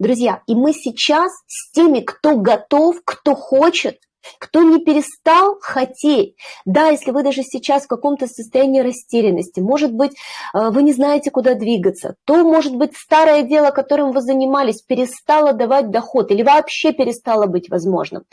Друзья, и мы сейчас с теми, кто готов, кто хочет, кто не перестал хотеть, да, если вы даже сейчас в каком-то состоянии растерянности, может быть, э, вы не знаете, куда двигаться, то, может быть, старое дело, которым вы занимались, перестало давать доход или вообще перестало быть возможным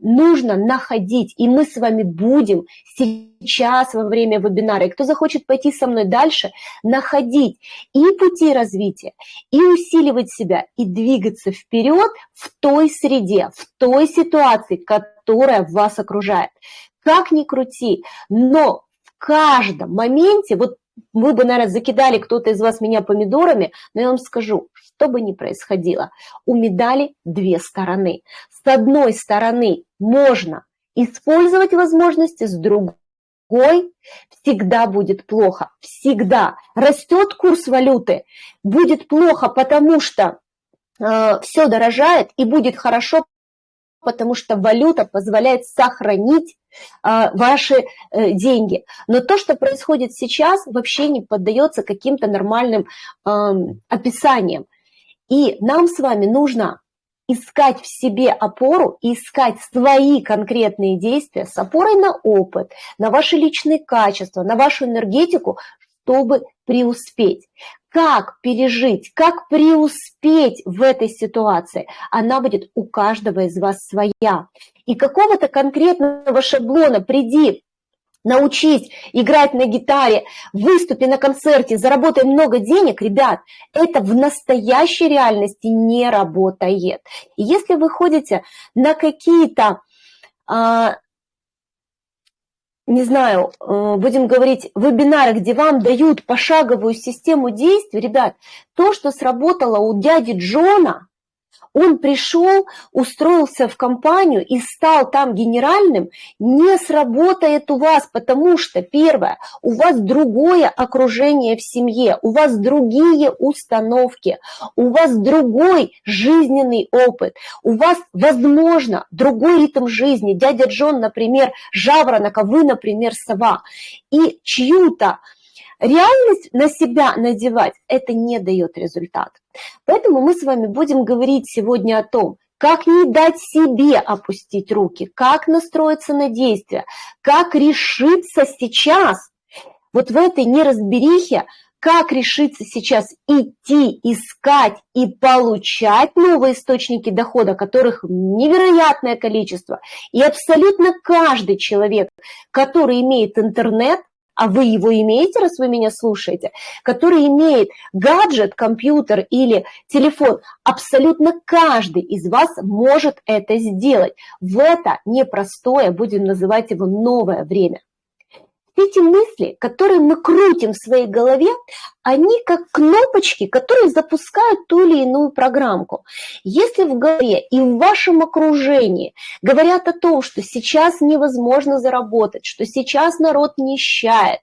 нужно находить, и мы с вами будем сейчас во время вебинара, и кто захочет пойти со мной дальше, находить и пути развития, и усиливать себя, и двигаться вперед в той среде, в той ситуации, которая вас окружает. Как ни крути, но в каждом моменте, вот вы бы, наверное, закидали кто-то из вас меня помидорами, но я вам скажу, что бы ни происходило, у медали две стороны. С одной стороны можно использовать возможности, с другой всегда будет плохо. Всегда. Растет курс валюты, будет плохо, потому что э, все дорожает и будет хорошо, потому что валюта позволяет сохранить э, ваши э, деньги. Но то, что происходит сейчас, вообще не поддается каким-то нормальным э, описаниям. И нам с вами нужно искать в себе опору искать свои конкретные действия с опорой на опыт, на ваши личные качества, на вашу энергетику, чтобы преуспеть. Как пережить, как преуспеть в этой ситуации, она будет у каждого из вас своя. И какого-то конкретного шаблона приди научись играть на гитаре, выступи на концерте, заработай много денег, ребят, это в настоящей реальности не работает. И если вы ходите на какие-то, а, не знаю, э, будем говорить, вебинары, где вам дают пошаговую систему действий, ребят, то, что сработало у дяди Джона – он пришел, устроился в компанию и стал там генеральным, не сработает у вас, потому что, первое, у вас другое окружение в семье, у вас другие установки, у вас другой жизненный опыт, у вас, возможно, другой ритм жизни. Дядя Джон, например, жаворонок, а вы, например, сова. И чью-то реальность на себя надевать, это не дает результат. Поэтому мы с вами будем говорить сегодня о том, как не дать себе опустить руки, как настроиться на действия, как решиться сейчас, вот в этой неразберихе, как решиться сейчас идти, искать и получать новые источники дохода, которых невероятное количество. И абсолютно каждый человек, который имеет интернет, а вы его имеете, раз вы меня слушаете, который имеет гаджет, компьютер или телефон, абсолютно каждый из вас может это сделать. В это непростое, будем называть его новое время. Эти мысли, которые мы крутим в своей голове, они как кнопочки, которые запускают ту или иную программку. Если в голове и в вашем окружении говорят о том, что сейчас невозможно заработать, что сейчас народ нищает,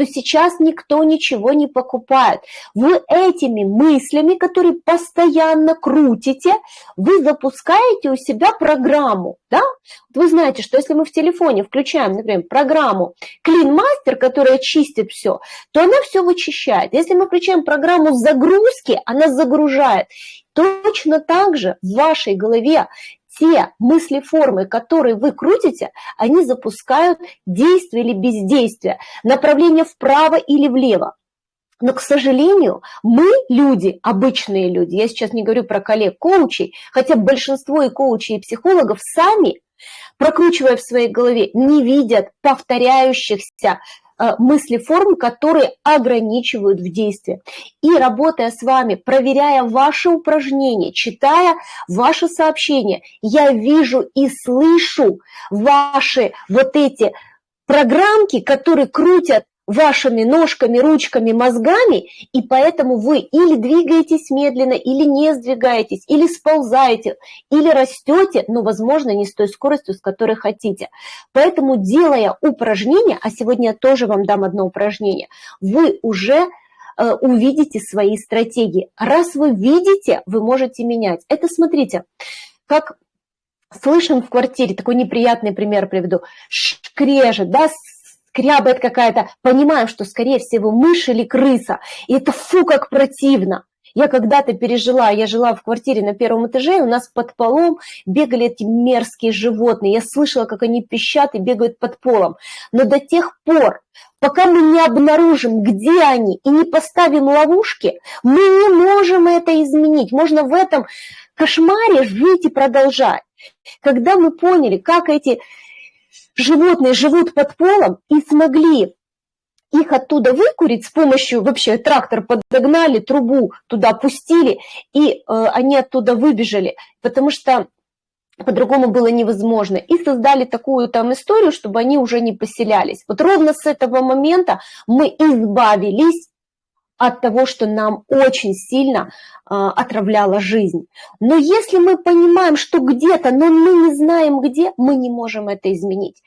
что сейчас никто ничего не покупает, вы этими мыслями, которые постоянно крутите, вы запускаете у себя программу. Да? Вы знаете, что если мы в телефоне включаем, например, программу Clean Master, которая чистит все, то она все вычищает. Если мы включаем программу загрузки, она загружает. Точно так же в вашей голове те мысли-формы, которые вы крутите, они запускают действие или бездействие, направление вправо или влево. Но, к сожалению, мы люди, обычные люди, я сейчас не говорю про коллег-коучей, хотя большинство и коучей, и психологов сами, прокручивая в своей голове, не видят повторяющихся Э, мысли форм, которые ограничивают в действии. И работая с вами, проверяя ваши упражнения, читая ваши сообщения, я вижу и слышу ваши вот эти программки, которые крутят вашими ножками, ручками, мозгами, и поэтому вы или двигаетесь медленно, или не сдвигаетесь, или сползаете, или растете, но, возможно, не с той скоростью, с которой хотите. Поэтому, делая упражнение, а сегодня я тоже вам дам одно упражнение, вы уже э, увидите свои стратегии. Раз вы видите, вы можете менять. Это, смотрите, как слышим в квартире, такой неприятный пример приведу, шкрежет, да, скрябает какая-то, понимаем, что, скорее всего, мышь или крыса, и это фу, как противно. Я когда-то пережила, я жила в квартире на первом этаже, и у нас под полом бегали эти мерзкие животные. Я слышала, как они пищат и бегают под полом. Но до тех пор, пока мы не обнаружим, где они, и не поставим ловушки, мы не можем это изменить. Можно в этом кошмаре жить и продолжать. Когда мы поняли, как эти животные живут под полом и смогли их оттуда выкурить с помощью, вообще трактор подогнали, трубу туда пустили, и э, они оттуда выбежали, потому что по-другому было невозможно. И создали такую там историю, чтобы они уже не поселялись. Вот ровно с этого момента мы избавились от того, что нам очень сильно э, отравляла жизнь. Но если мы понимаем, что где-то, но мы не знаем где, мы не можем это изменить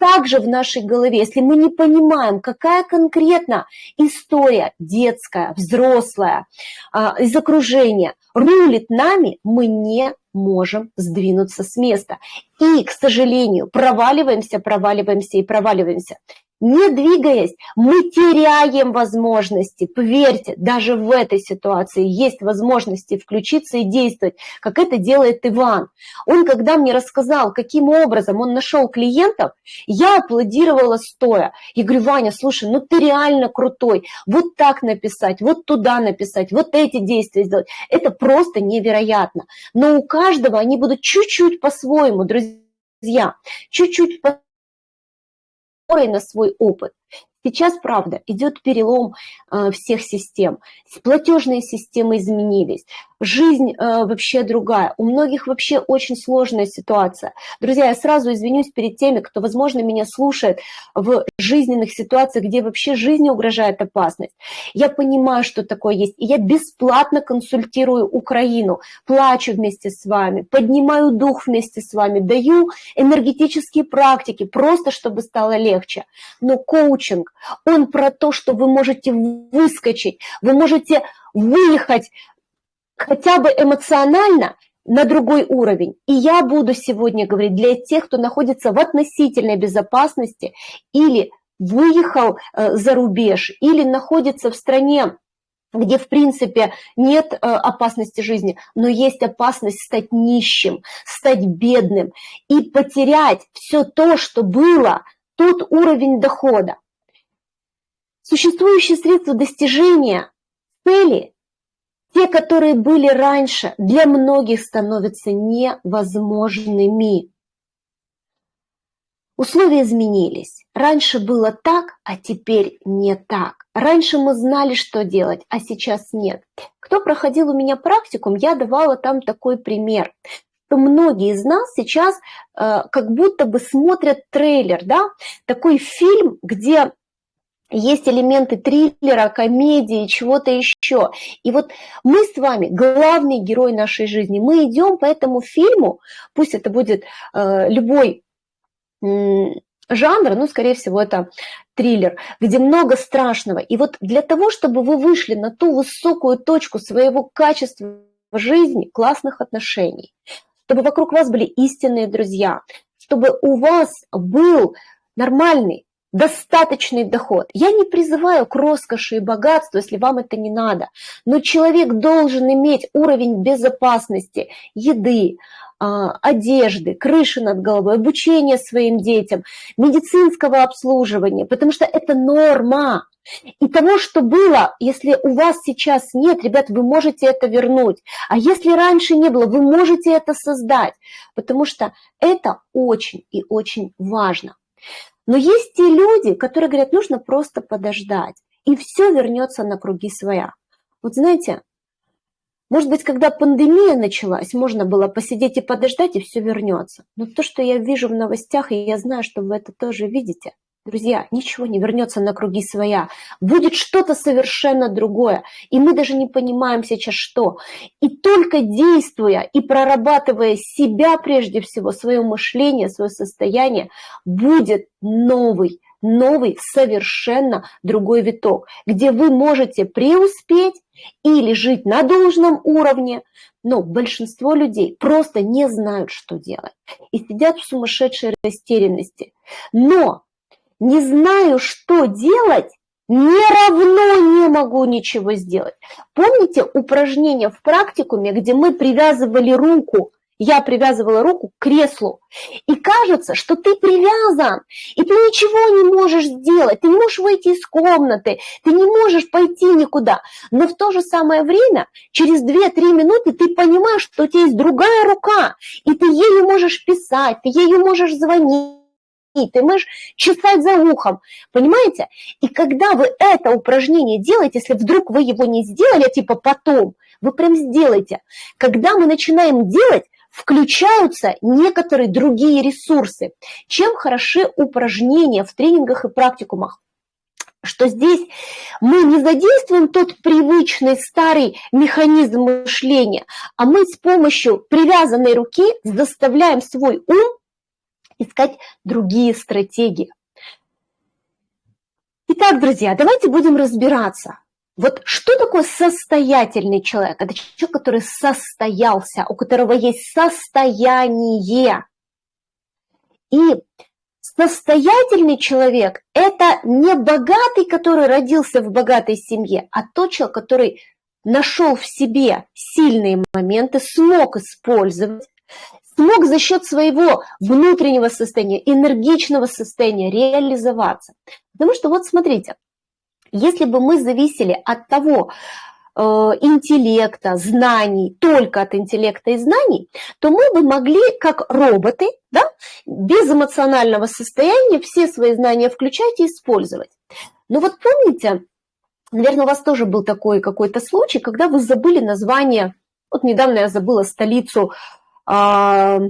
также в нашей голове, если мы не понимаем, какая конкретно история детская, взрослая, а, из окружения рулит нами, мы не можем сдвинуться с места. И, к сожалению, проваливаемся, проваливаемся и проваливаемся. Не двигаясь, мы теряем возможности. Поверьте, даже в этой ситуации есть возможности включиться и действовать, как это делает Иван. Он, когда мне рассказал, каким образом он нашел клиентов, я аплодировала стоя. Я говорю, Ваня, слушай, ну ты реально крутой. Вот так написать, вот туда написать, вот эти действия сделать. Это просто невероятно. Но у каждого они будут чуть-чуть по-своему, друзья, чуть-чуть по на свой опыт. Сейчас, правда, идет перелом э, всех систем. Платежные системы изменились, жизнь э, вообще другая. У многих вообще очень сложная ситуация. Друзья, я сразу извинюсь перед теми, кто, возможно, меня слушает в жизненных ситуациях, где вообще жизни угрожает опасность. Я понимаю, что такое есть, и я бесплатно консультирую Украину, плачу вместе с вами, поднимаю дух вместе с вами, даю энергетические практики, просто чтобы стало легче. Но коучинг, он про то, что вы можете выскочить, вы можете выехать хотя бы эмоционально на другой уровень. И я буду сегодня говорить для тех, кто находится в относительной безопасности или выехал э, за рубеж, или находится в стране, где, в принципе, нет э, опасности жизни, но есть опасность стать нищим, стать бедным и потерять все то, что было, тот уровень дохода. Существующие средства достижения цели, те, которые были раньше, для многих становятся невозможными. Условия изменились. Раньше было так, а теперь не так. Раньше мы знали, что делать, а сейчас нет. Кто проходил у меня практикум, я давала там такой пример что многие из нас сейчас э, как будто бы смотрят трейлер, да, такой фильм, где есть элементы триллера, комедии, чего-то еще. И вот мы с вами главный герой нашей жизни. Мы идем по этому фильму, пусть это будет э, любой э, жанр, ну, скорее всего, это триллер, где много страшного. И вот для того, чтобы вы вышли на ту высокую точку своего качества жизни, классных отношений, чтобы вокруг вас были истинные друзья, чтобы у вас был нормальный достаточный доход. Я не призываю к роскоши и богатству, если вам это не надо, но человек должен иметь уровень безопасности, еды, а, одежды, крыши над головой, обучения своим детям, медицинского обслуживания, потому что это норма. И того, что было, если у вас сейчас нет, ребят, вы можете это вернуть. А если раньше не было, вы можете это создать, потому что это очень и очень важно. Но есть те люди, которые говорят, нужно просто подождать, и все вернется на круги своя. Вот знаете, может быть, когда пандемия началась, можно было посидеть и подождать, и все вернется. Но то, что я вижу в новостях, и я знаю, что вы это тоже видите, Друзья, ничего не вернется на круги своя. Будет что-то совершенно другое. И мы даже не понимаем сейчас что. И только действуя и прорабатывая себя прежде всего, свое мышление, свое состояние, будет новый, новый совершенно другой виток, где вы можете преуспеть или жить на должном уровне, но большинство людей просто не знают, что делать и сидят в сумасшедшей растерянности. Но не знаю, что делать, не равно не могу ничего сделать. Помните упражнение в практикуме, где мы привязывали руку я привязывала руку к креслу. И кажется, что ты привязан, и ты ничего не можешь сделать, ты не можешь выйти из комнаты, ты не можешь пойти никуда. Но в то же самое время, через 2-3 минуты ты понимаешь, что у тебя есть другая рука, и ты ею можешь писать, ты ею можешь звонить ты можешь чесать за ухом, понимаете? И когда вы это упражнение делаете, если вдруг вы его не сделали, типа потом, вы прям сделайте. Когда мы начинаем делать, включаются некоторые другие ресурсы. Чем хороши упражнения в тренингах и практикумах? что здесь мы не задействуем тот привычный старый механизм мышления, а мы с помощью привязанной руки заставляем свой ум искать другие стратегии. Итак, друзья, давайте будем разбираться, вот что такое состоятельный человек? Это человек, который состоялся, у которого есть состояние. И состоятельный человек – это не богатый, который родился в богатой семье, а тот человек, который нашел в себе сильные моменты, смог использовать, смог за счет своего внутреннего состояния, энергичного состояния реализоваться. Потому что вот смотрите – если бы мы зависели от того, э, интеллекта, знаний, только от интеллекта и знаний, то мы бы могли, как роботы, да, без эмоционального состояния все свои знания включать и использовать. Но вот помните, наверное, у вас тоже был такой какой-то случай, когда вы забыли название, вот недавно я забыла столицу а,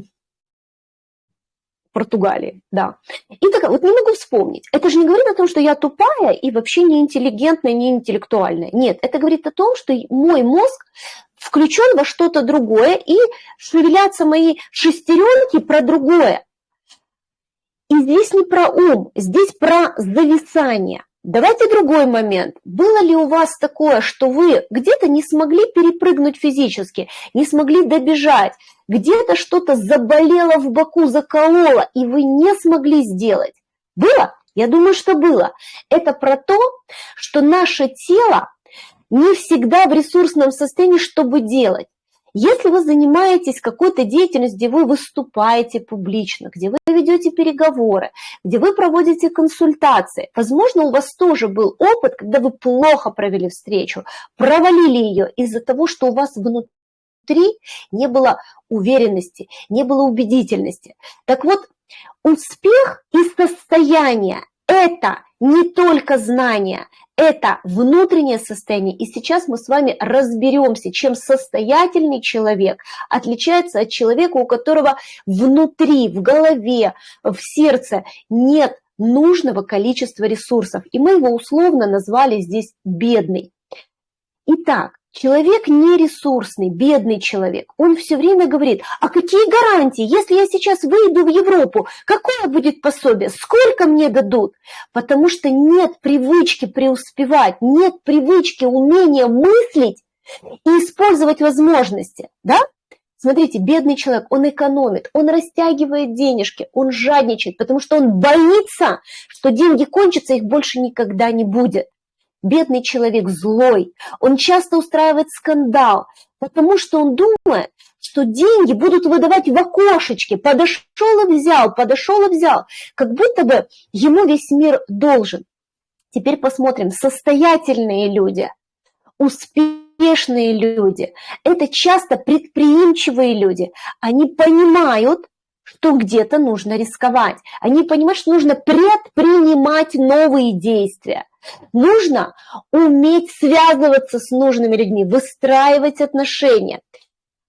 Португалии, да. И так вот не могу вспомнить. Это же не говорит о том, что я тупая и вообще не интеллигентная, не интеллектуальная. Нет, это говорит о том, что мой мозг включен во что-то другое, и шевелятся мои шестеренки про другое. И здесь не про ум, здесь про зависание. Давайте другой момент. Было ли у вас такое, что вы где-то не смогли перепрыгнуть физически, не смогли добежать, где-то что-то заболело в боку, закололо, и вы не смогли сделать? Было? Я думаю, что было. Это про то, что наше тело не всегда в ресурсном состоянии, чтобы делать. Если вы занимаетесь какой-то деятельностью, где вы выступаете публично, где вы ведете переговоры, где вы проводите консультации, возможно, у вас тоже был опыт, когда вы плохо провели встречу, провалили ее из-за того, что у вас внутри не было уверенности, не было убедительности. Так вот, успех и состояние – это не только знания, это внутреннее состояние. И сейчас мы с вами разберемся, чем состоятельный человек отличается от человека, у которого внутри, в голове, в сердце нет нужного количества ресурсов. И мы его условно назвали здесь бедный. Итак, Человек нересурсный, бедный человек, он все время говорит, а какие гарантии, если я сейчас выйду в Европу, какое будет пособие, сколько мне дадут? Потому что нет привычки преуспевать, нет привычки, умения мыслить и использовать возможности, да? Смотрите, бедный человек, он экономит, он растягивает денежки, он жадничает, потому что он боится, что деньги кончатся, их больше никогда не будет. Бедный человек злой, он часто устраивает скандал, потому что он думает, что деньги будут выдавать в окошечке, подошел и взял, подошел и взял, как будто бы ему весь мир должен. Теперь посмотрим, состоятельные люди, успешные люди, это часто предприимчивые люди, они понимают, что где-то нужно рисковать, они понимают, что нужно предпринимать новые действия. Нужно уметь связываться с нужными людьми, выстраивать отношения.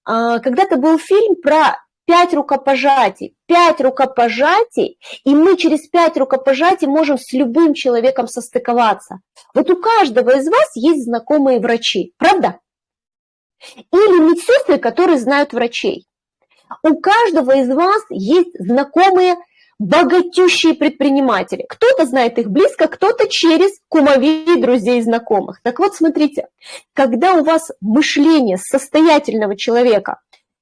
А, когда-то был фильм про пять рукопожатий. Пять рукопожатий, и мы через пять рукопожатий можем с любым человеком состыковаться. Вот у каждого из вас есть знакомые врачи, правда? Или медсестры, которые знают врачей. У каждого из вас есть знакомые богатющие предприниматели. Кто-то знает их близко, кто-то через кумовей, друзей знакомых. Так вот, смотрите, когда у вас мышление состоятельного человека,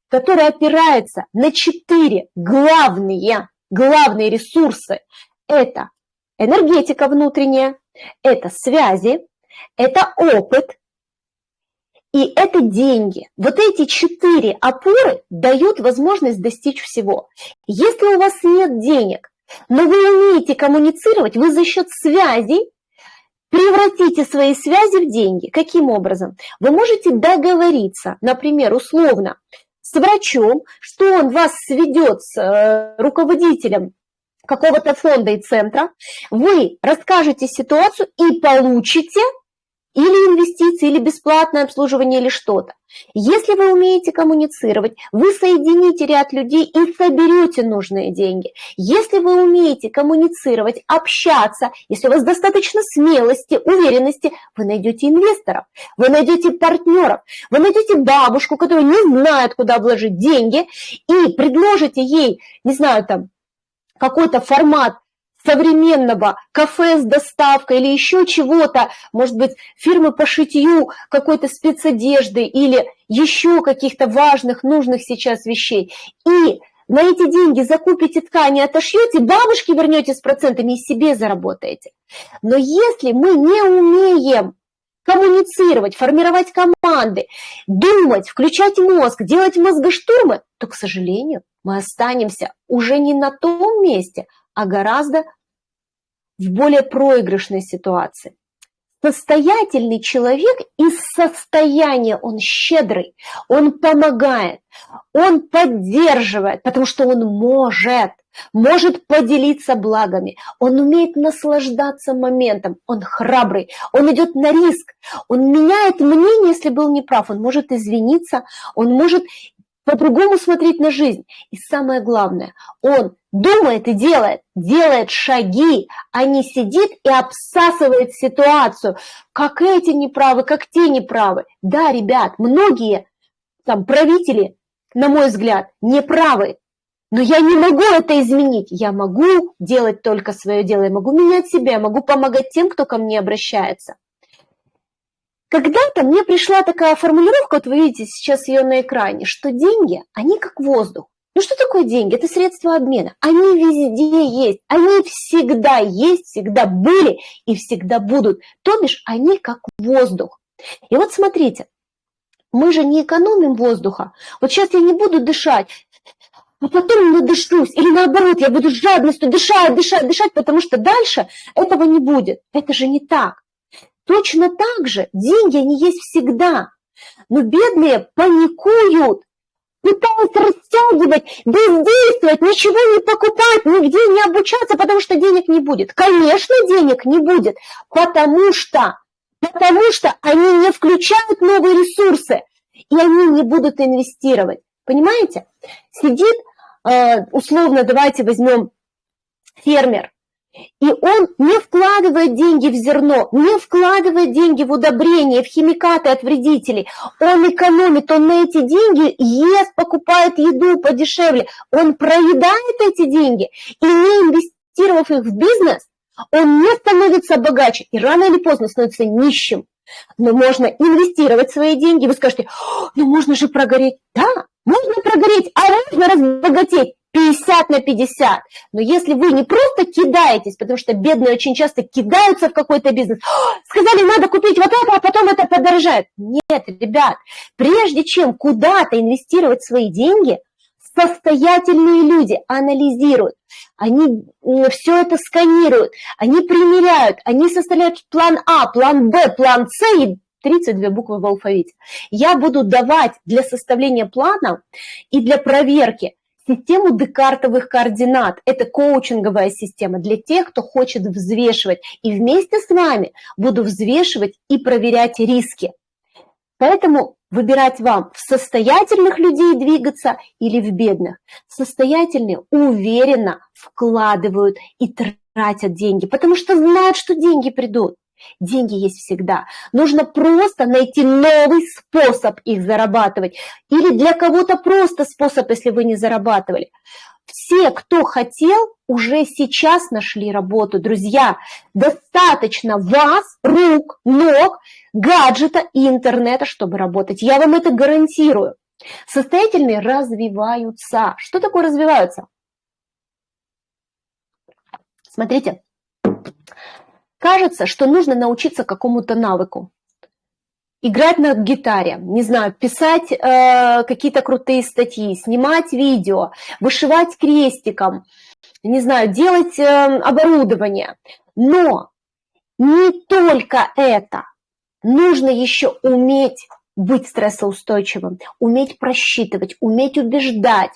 которое опирается на четыре главные, главные ресурсы, это энергетика внутренняя, Это связи, это опыт, и это деньги. Вот эти четыре опоры дают возможность достичь всего. Если у вас нет денег, но вы умеете коммуницировать, вы за счет связей превратите свои связи в деньги. Каким образом? Вы можете договориться, например, условно, с врачом, что он вас сведет с э, руководителем какого-то фонда и центра, вы расскажете ситуацию и получите или инвестиции, или бесплатное обслуживание, или что-то. Если вы умеете коммуницировать, вы соедините ряд людей и соберете нужные деньги. Если вы умеете коммуницировать, общаться, если у вас достаточно смелости, уверенности, вы найдете инвесторов, вы найдете партнеров, вы найдете бабушку, которая не знает, куда вложить деньги, и предложите ей, не знаю, там, какой-то формат современного кафе с доставкой или еще чего-то, может быть, фирмы по шитью какой-то спецодежды или еще каких-то важных, нужных сейчас вещей. И на эти деньги закупите ткани, отошьете, бабушке вернете с процентами и себе заработаете. Но если мы не умеем коммуницировать, формировать команды, думать, включать мозг, делать мозгоштурмы, то, к сожалению, мы останемся уже не на том месте, а гораздо в более проигрышной ситуации. Состоятельный человек из состояния, он щедрый, он помогает, он поддерживает, потому что он может, может поделиться благами, он умеет наслаждаться моментом, он храбрый, он идет на риск, он меняет мнение, если был неправ, он может извиниться, он может по-другому смотреть на жизнь. И самое главное, он думает и делает, делает шаги, а не сидит и обсасывает ситуацию. Как эти неправы, как те неправы. Да, ребят, многие там правители, на мой взгляд, неправы. Но я не могу это изменить. Я могу делать только свое дело, я могу менять себя, я могу помогать тем, кто ко мне обращается. Когда-то мне пришла такая формулировка, вот вы видите сейчас ее на экране, что деньги, они как воздух. Ну что такое деньги? Это средства обмена. Они везде есть, они всегда есть, всегда были и всегда будут. То бишь они как воздух. И вот смотрите, мы же не экономим воздуха. Вот сейчас я не буду дышать, а потом надышусь. Или наоборот, я буду с жадностью дышать, дышать, дышать, потому что дальше этого не будет. Это же не так. Точно так же деньги, они есть всегда. Но бедные паникуют, пытаются растягивать, бездействовать, ничего не покупать, нигде не обучаться, потому что денег не будет. Конечно, денег не будет, потому что, потому что они не включают новые ресурсы, и они не будут инвестировать. Понимаете? Сидит, э, условно, давайте возьмем фермер, и он не вкладывает деньги в зерно, не вкладывает деньги в удобрения, в химикаты от вредителей. Он экономит, он на эти деньги ест, покупает еду подешевле. Он проедает эти деньги и не инвестировав их в бизнес, он не становится богаче и рано или поздно становится нищим. Но можно инвестировать свои деньги. Вы скажете, ну можно же прогореть. Да, можно прогореть, а можно разбогатеть. 50 на 50. Но если вы не просто кидаетесь, потому что бедные очень часто кидаются в какой-то бизнес, сказали, надо купить вот это, а потом это подорожает. Нет, ребят, прежде чем куда-то инвестировать свои деньги, состоятельные люди анализируют, они все это сканируют, они примеряют, они составляют план А, план Б, план С и 32 буквы в алфавите. Я буду давать для составления плана и для проверки систему декартовых координат. Это коучинговая система для тех, кто хочет взвешивать. И вместе с вами буду взвешивать и проверять риски. Поэтому выбирать вам в состоятельных людей двигаться или в бедных. Состоятельные уверенно вкладывают и тратят деньги, потому что знают, что деньги придут. Деньги есть всегда. Нужно просто найти новый способ их зарабатывать. Или для кого-то просто способ, если вы не зарабатывали. Все, кто хотел, уже сейчас нашли работу. Друзья, достаточно вас, рук, ног, гаджета и интернета, чтобы работать. Я вам это гарантирую. Состоятельные развиваются. Что такое развиваются? Смотрите, кажется, что нужно научиться какому-то навыку. Играть на гитаре, не знаю, писать э, какие-то крутые статьи, снимать видео, вышивать крестиком, не знаю, делать э, оборудование. Но не только это. Нужно еще уметь быть стрессоустойчивым, уметь просчитывать, уметь убеждать,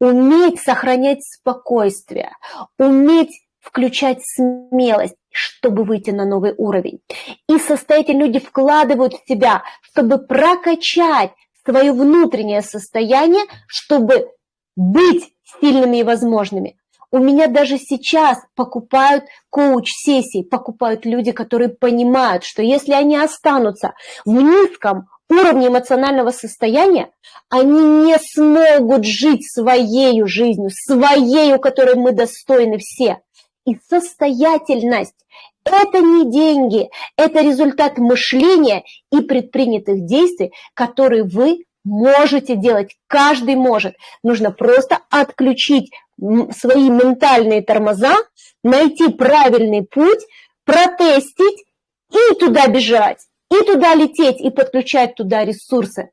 уметь сохранять спокойствие, уметь включать смелость, чтобы выйти на новый уровень. И состоятельные люди вкладывают в себя, чтобы прокачать свое внутреннее состояние, чтобы быть сильными и возможными. У меня даже сейчас покупают коуч-сессии, покупают люди, которые понимают, что если они останутся в низком уровне эмоционального состояния, они не смогут жить своей жизнью, своей, которой мы достойны все. И состоятельность – это не деньги, это результат мышления и предпринятых действий, которые вы можете делать, каждый может. Нужно просто отключить свои ментальные тормоза, найти правильный путь, протестить и туда бежать, и туда лететь, и подключать туда ресурсы.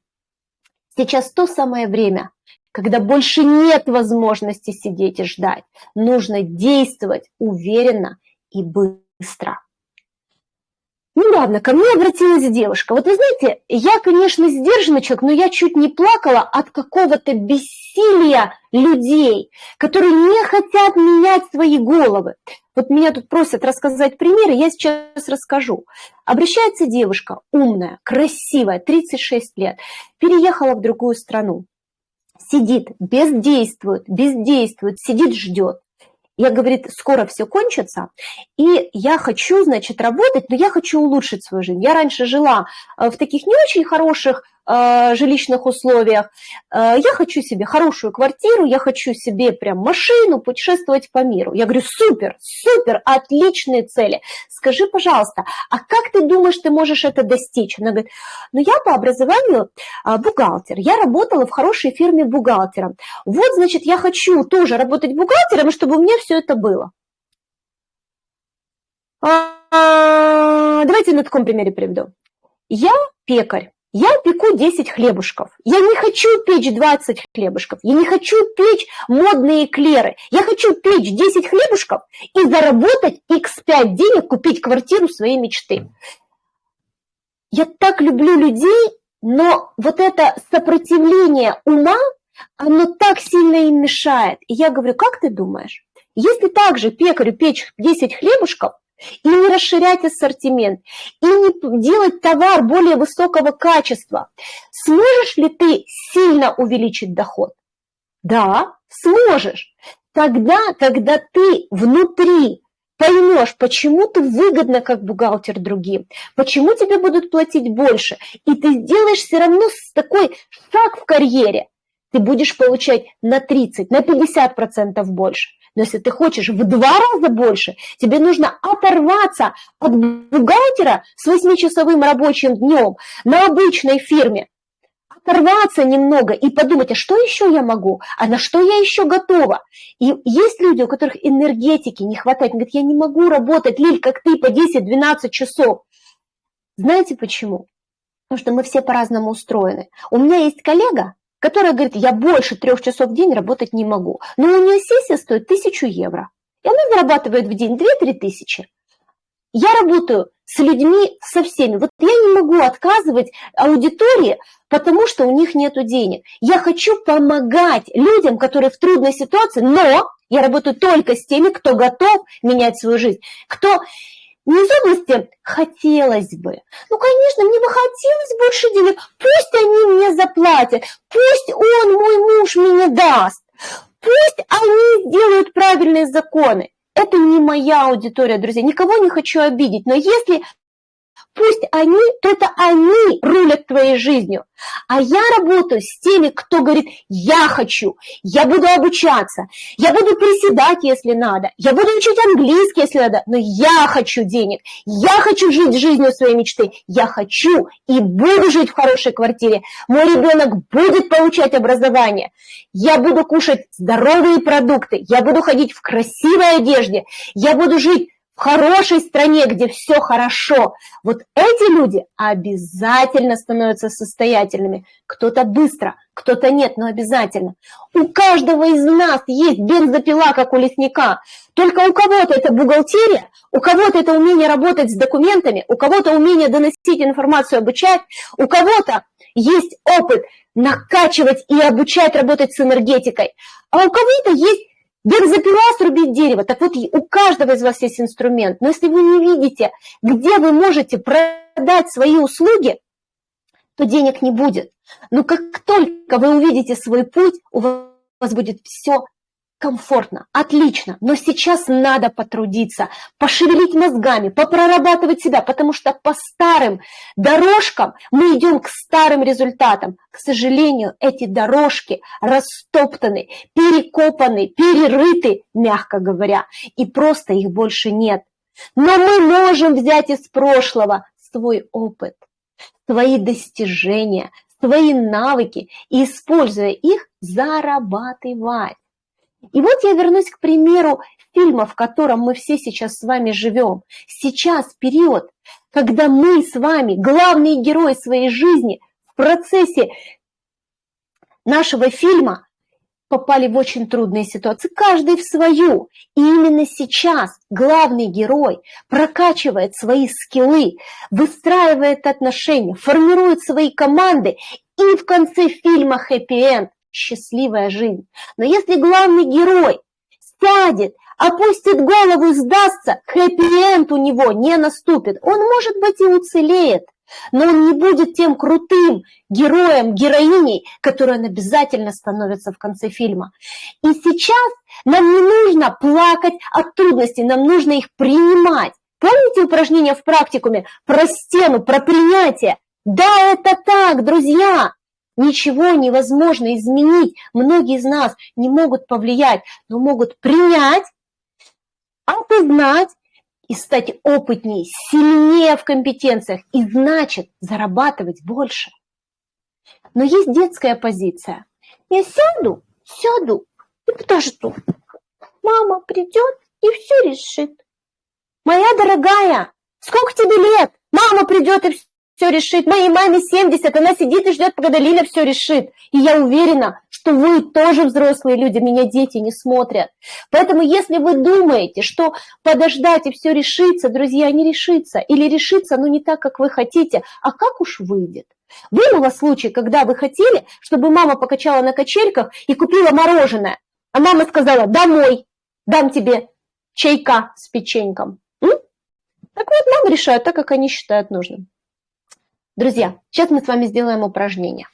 Сейчас то самое время, когда больше нет возможности сидеть и ждать. Нужно действовать уверенно и быстро. Ну ладно, ко мне обратилась девушка. Вот вы знаете, я, конечно, сдержанный человек, но я чуть не плакала от какого-то бессилия людей, которые не хотят менять свои головы. Вот меня тут просят рассказать примеры, я сейчас расскажу. Обращается девушка, умная, красивая, 36 лет, переехала в другую страну. Сидит, бездействует, бездействует, сидит, ждет. Я, говорит, скоро все кончится, и я хочу, значит, работать, но я хочу улучшить свою жизнь. Я раньше жила э, в таких не очень хороших жилищных условиях. Э, я хочу себе хорошую квартиру, я хочу себе прям машину, путешествовать по миру. Я говорю, супер, супер, отличные цели. Скажи, пожалуйста, а как ты думаешь, ты можешь это достичь? Она говорит, ну я по образованию э, бухгалтер, я работала в хорошей фирме бухгалтером. Вот, значит, я хочу тоже работать бухгалтером, чтобы у меня все это было. А, давайте на таком примере приведу. Я пекарь, я пеку 10 хлебушков. Я не хочу печь 20 хлебушков. Я не хочу печь модные эклеры. Я хочу печь 10 хлебушков и заработать x5 денег, купить квартиру своей мечты. Я так люблю людей, но вот это сопротивление ума, оно так сильно им мешает. И я говорю, как ты думаешь, если также пекарю печь 10 хлебушков, и не расширять ассортимент, и не делать товар более высокого качества. Сможешь ли ты сильно увеличить доход? Да, сможешь. Тогда, когда ты внутри поймешь, почему ты выгодно как бухгалтер другим, почему тебе будут платить больше, и ты сделаешь все равно такой шаг в карьере, ты будешь получать на 30, на 50% больше. Но если ты хочешь в два раза больше, тебе нужно оторваться от бухгалтера с 8-часовым рабочим днем на обычной фирме, оторваться немного и подумать, а что еще я могу, а на что я еще готова. И есть люди, у которых энергетики не хватает, они говорят, я не могу работать, Лиль, как ты, по 10-12 часов. Знаете почему? Потому что мы все по-разному устроены. У меня есть коллега, которая говорит, я больше трех часов в день работать не могу. Но у нее сессия стоит тысячу евро. И она зарабатывает в день 2-3 тысячи. Я работаю с людьми, со всеми. Вот я не могу отказывать аудитории, потому что у них нет денег. Я хочу помогать людям, которые в трудной ситуации, но я работаю только с теми, кто готов менять свою жизнь, кто не из области «хотелось бы». Ну, конечно, мне бы хотелось больше денег. Пусть они мне заплатят, пусть он, мой муж, мне даст. Пусть они сделают правильные законы. Это не моя аудитория, друзья. Никого не хочу обидеть. Но если Пусть они, то это они рулят твоей жизнью. А я работаю с теми, кто говорит, я хочу, я буду обучаться, я буду приседать, если надо, я буду учить английский, если надо, но я хочу денег, я хочу жить жизнью своей мечты, я хочу и буду жить в хорошей квартире, мой ребенок будет получать образование, я буду кушать здоровые продукты, я буду ходить в красивой одежде, я буду жить в хорошей стране, где все хорошо. Вот эти люди обязательно становятся состоятельными. Кто-то быстро, кто-то нет, но обязательно. У каждого из нас есть бензопила, как у лесника. Только у кого-то это бухгалтерия, у кого-то это умение работать с документами, у кого-то умение доносить информацию, обучать, у кого-то есть опыт накачивать и обучать работать с энергетикой, а у кого-то есть Бензопила срубить дерево. Так вот, у каждого из вас есть инструмент. Но если вы не видите, где вы можете продать свои услуги, то денег не будет. Но как только вы увидите свой путь, у вас будет все комфортно, отлично, но сейчас надо потрудиться, пошевелить мозгами, попрорабатывать себя, потому что по старым дорожкам мы идем к старым результатам. К сожалению, эти дорожки растоптаны, перекопаны, перерыты, мягко говоря, и просто их больше нет. Но мы можем взять из прошлого свой опыт, свои достижения, свои навыки и, используя их, зарабатывать. И вот я вернусь к примеру фильма, в котором мы все сейчас с вами живем. Сейчас период, когда мы с вами, главные герои своей жизни, в процессе нашего фильма попали в очень трудные ситуации, каждый в свою. И именно сейчас главный герой прокачивает свои скиллы, выстраивает отношения, формирует свои команды, и в конце фильма хэппи-энд счастливая жизнь. Но если главный герой сядет, опустит голову и сдастся, хэппи-энд у него не наступит. Он, может быть, и уцелеет, но он не будет тем крутым героем, героиней, которой он обязательно становится в конце фильма. И сейчас нам не нужно плакать от трудностей, нам нужно их принимать. Помните упражнение в практикуме про стену, про принятие? Да, это так, друзья. Ничего невозможно изменить. Многие из нас не могут повлиять, но могут принять, осознать и стать опытнее, сильнее в компетенциях и значит зарабатывать больше. Но есть детская позиция. Я сяду, сяду и подожду. Мама придет и все решит. Моя дорогая, сколько тебе лет? Мама придет и все решит. Моей маме 70, она сидит и ждет, когда Лиля все решит. И я уверена, что вы тоже взрослые люди, меня дети не смотрят. Поэтому если вы думаете, что подождать и все решится, друзья, не решится. Или решится, но не так, как вы хотите, а как уж выйдет. Был вас случай, когда вы хотели, чтобы мама покачала на качельках и купила мороженое, а мама сказала, домой, дам тебе чайка с печеньком. М? Так вот, мамы решают так, как они считают нужным. Друзья, сейчас мы с вами сделаем упражнение.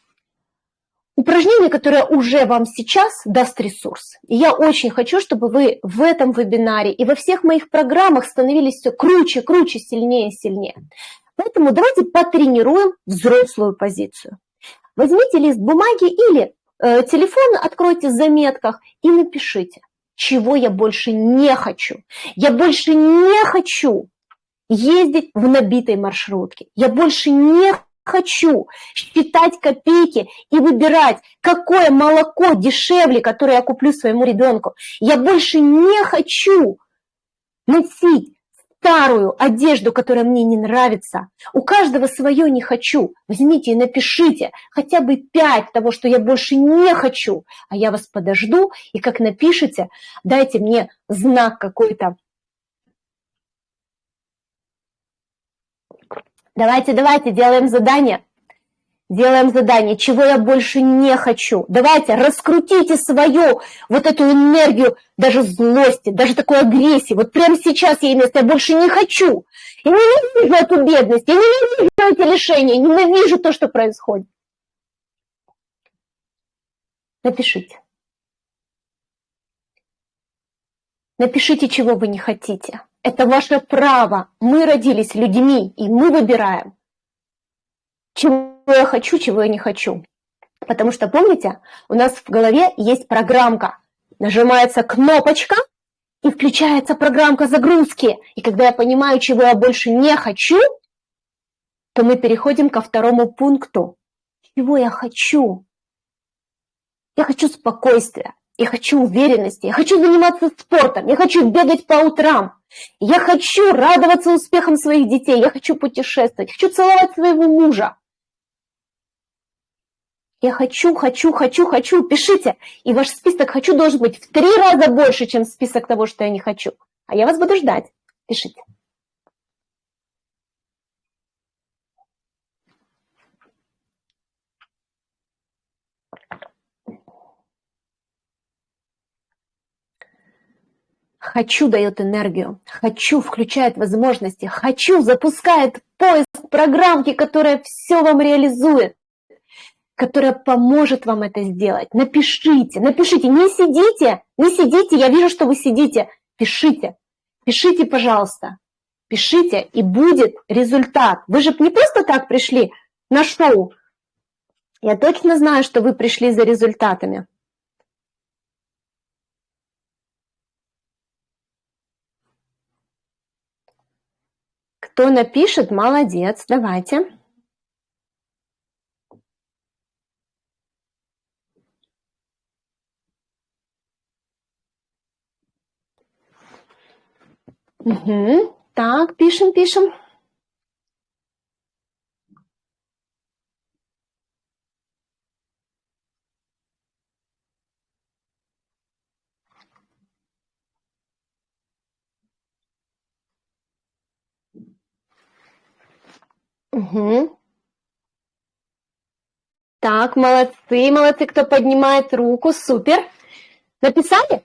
Упражнение, которое уже вам сейчас даст ресурс. И я очень хочу, чтобы вы в этом вебинаре и во всех моих программах становились все круче, круче, сильнее, сильнее. Поэтому давайте потренируем взрослую позицию. Возьмите лист бумаги или э, телефон, откройте в заметках и напишите, чего я больше не хочу. Я больше не хочу ездить в набитой маршрутке. Я больше не хочу считать копейки и выбирать, какое молоко дешевле, которое я куплю своему ребенку. Я больше не хочу носить старую одежду, которая мне не нравится. У каждого свое не хочу. Возьмите и напишите хотя бы пять того, что я больше не хочу, а я вас подожду, и как напишите, дайте мне знак какой-то Давайте, давайте, делаем задание. Делаем задание, чего я больше не хочу. Давайте, раскрутите свою вот эту энергию, даже злости, даже такой агрессии. Вот прямо сейчас я имею, я больше не хочу. Я ненавижу эту бедность, я ненавижу эти лишения, ненавижу то, что происходит. Напишите. Напишите, чего вы не хотите. Это ваше право. Мы родились людьми, и мы выбираем, чего я хочу, чего я не хочу. Потому что, помните, у нас в голове есть программка. Нажимается кнопочка, и включается программка загрузки. И когда я понимаю, чего я больше не хочу, то мы переходим ко второму пункту. Чего я хочу? Я хочу спокойствия, я хочу уверенности, я хочу заниматься спортом, я хочу бегать по утрам, я хочу радоваться успехам своих детей, я хочу путешествовать, хочу целовать своего мужа. Я хочу, хочу, хочу, хочу, пишите. И ваш список «хочу» должен быть в три раза больше, чем список того, что я не хочу. А я вас буду ждать. Пишите. Хочу дает энергию, хочу включает возможности, хочу запускает поиск программки, которая все вам реализует, которая поможет вам это сделать. Напишите, напишите, не сидите, не сидите, я вижу, что вы сидите, пишите, пишите, пожалуйста, пишите, и будет результат. Вы же не просто так пришли на шоу, я точно знаю, что вы пришли за результатами. Кто напишет, молодец, давайте. Угу. Так, пишем, пишем. Угу. Так, молодцы, молодцы, кто поднимает руку, супер. Написали?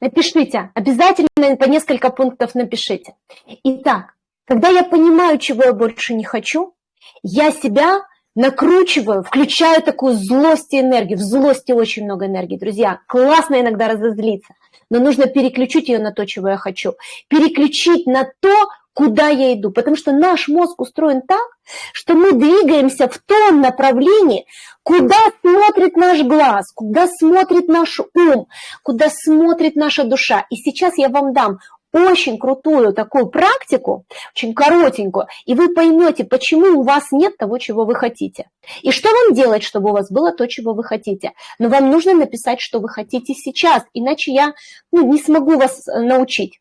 Напишите, обязательно по несколько пунктов напишите. Итак, когда я понимаю, чего я больше не хочу, я себя накручиваю, включаю такую злость и энергию. В злости очень много энергии, друзья. Классно иногда разозлиться, но нужно переключить ее на то, чего я хочу. Переключить на то, куда я иду. Потому что наш мозг устроен так, что мы двигаемся в том направлении, куда смотрит наш глаз, куда смотрит наш ум, куда смотрит наша душа. И сейчас я вам дам очень крутую такую практику, очень коротенькую, и вы поймете, почему у вас нет того, чего вы хотите. И что вам делать, чтобы у вас было то, чего вы хотите. Но вам нужно написать, что вы хотите сейчас, иначе я ну, не смогу вас э, научить.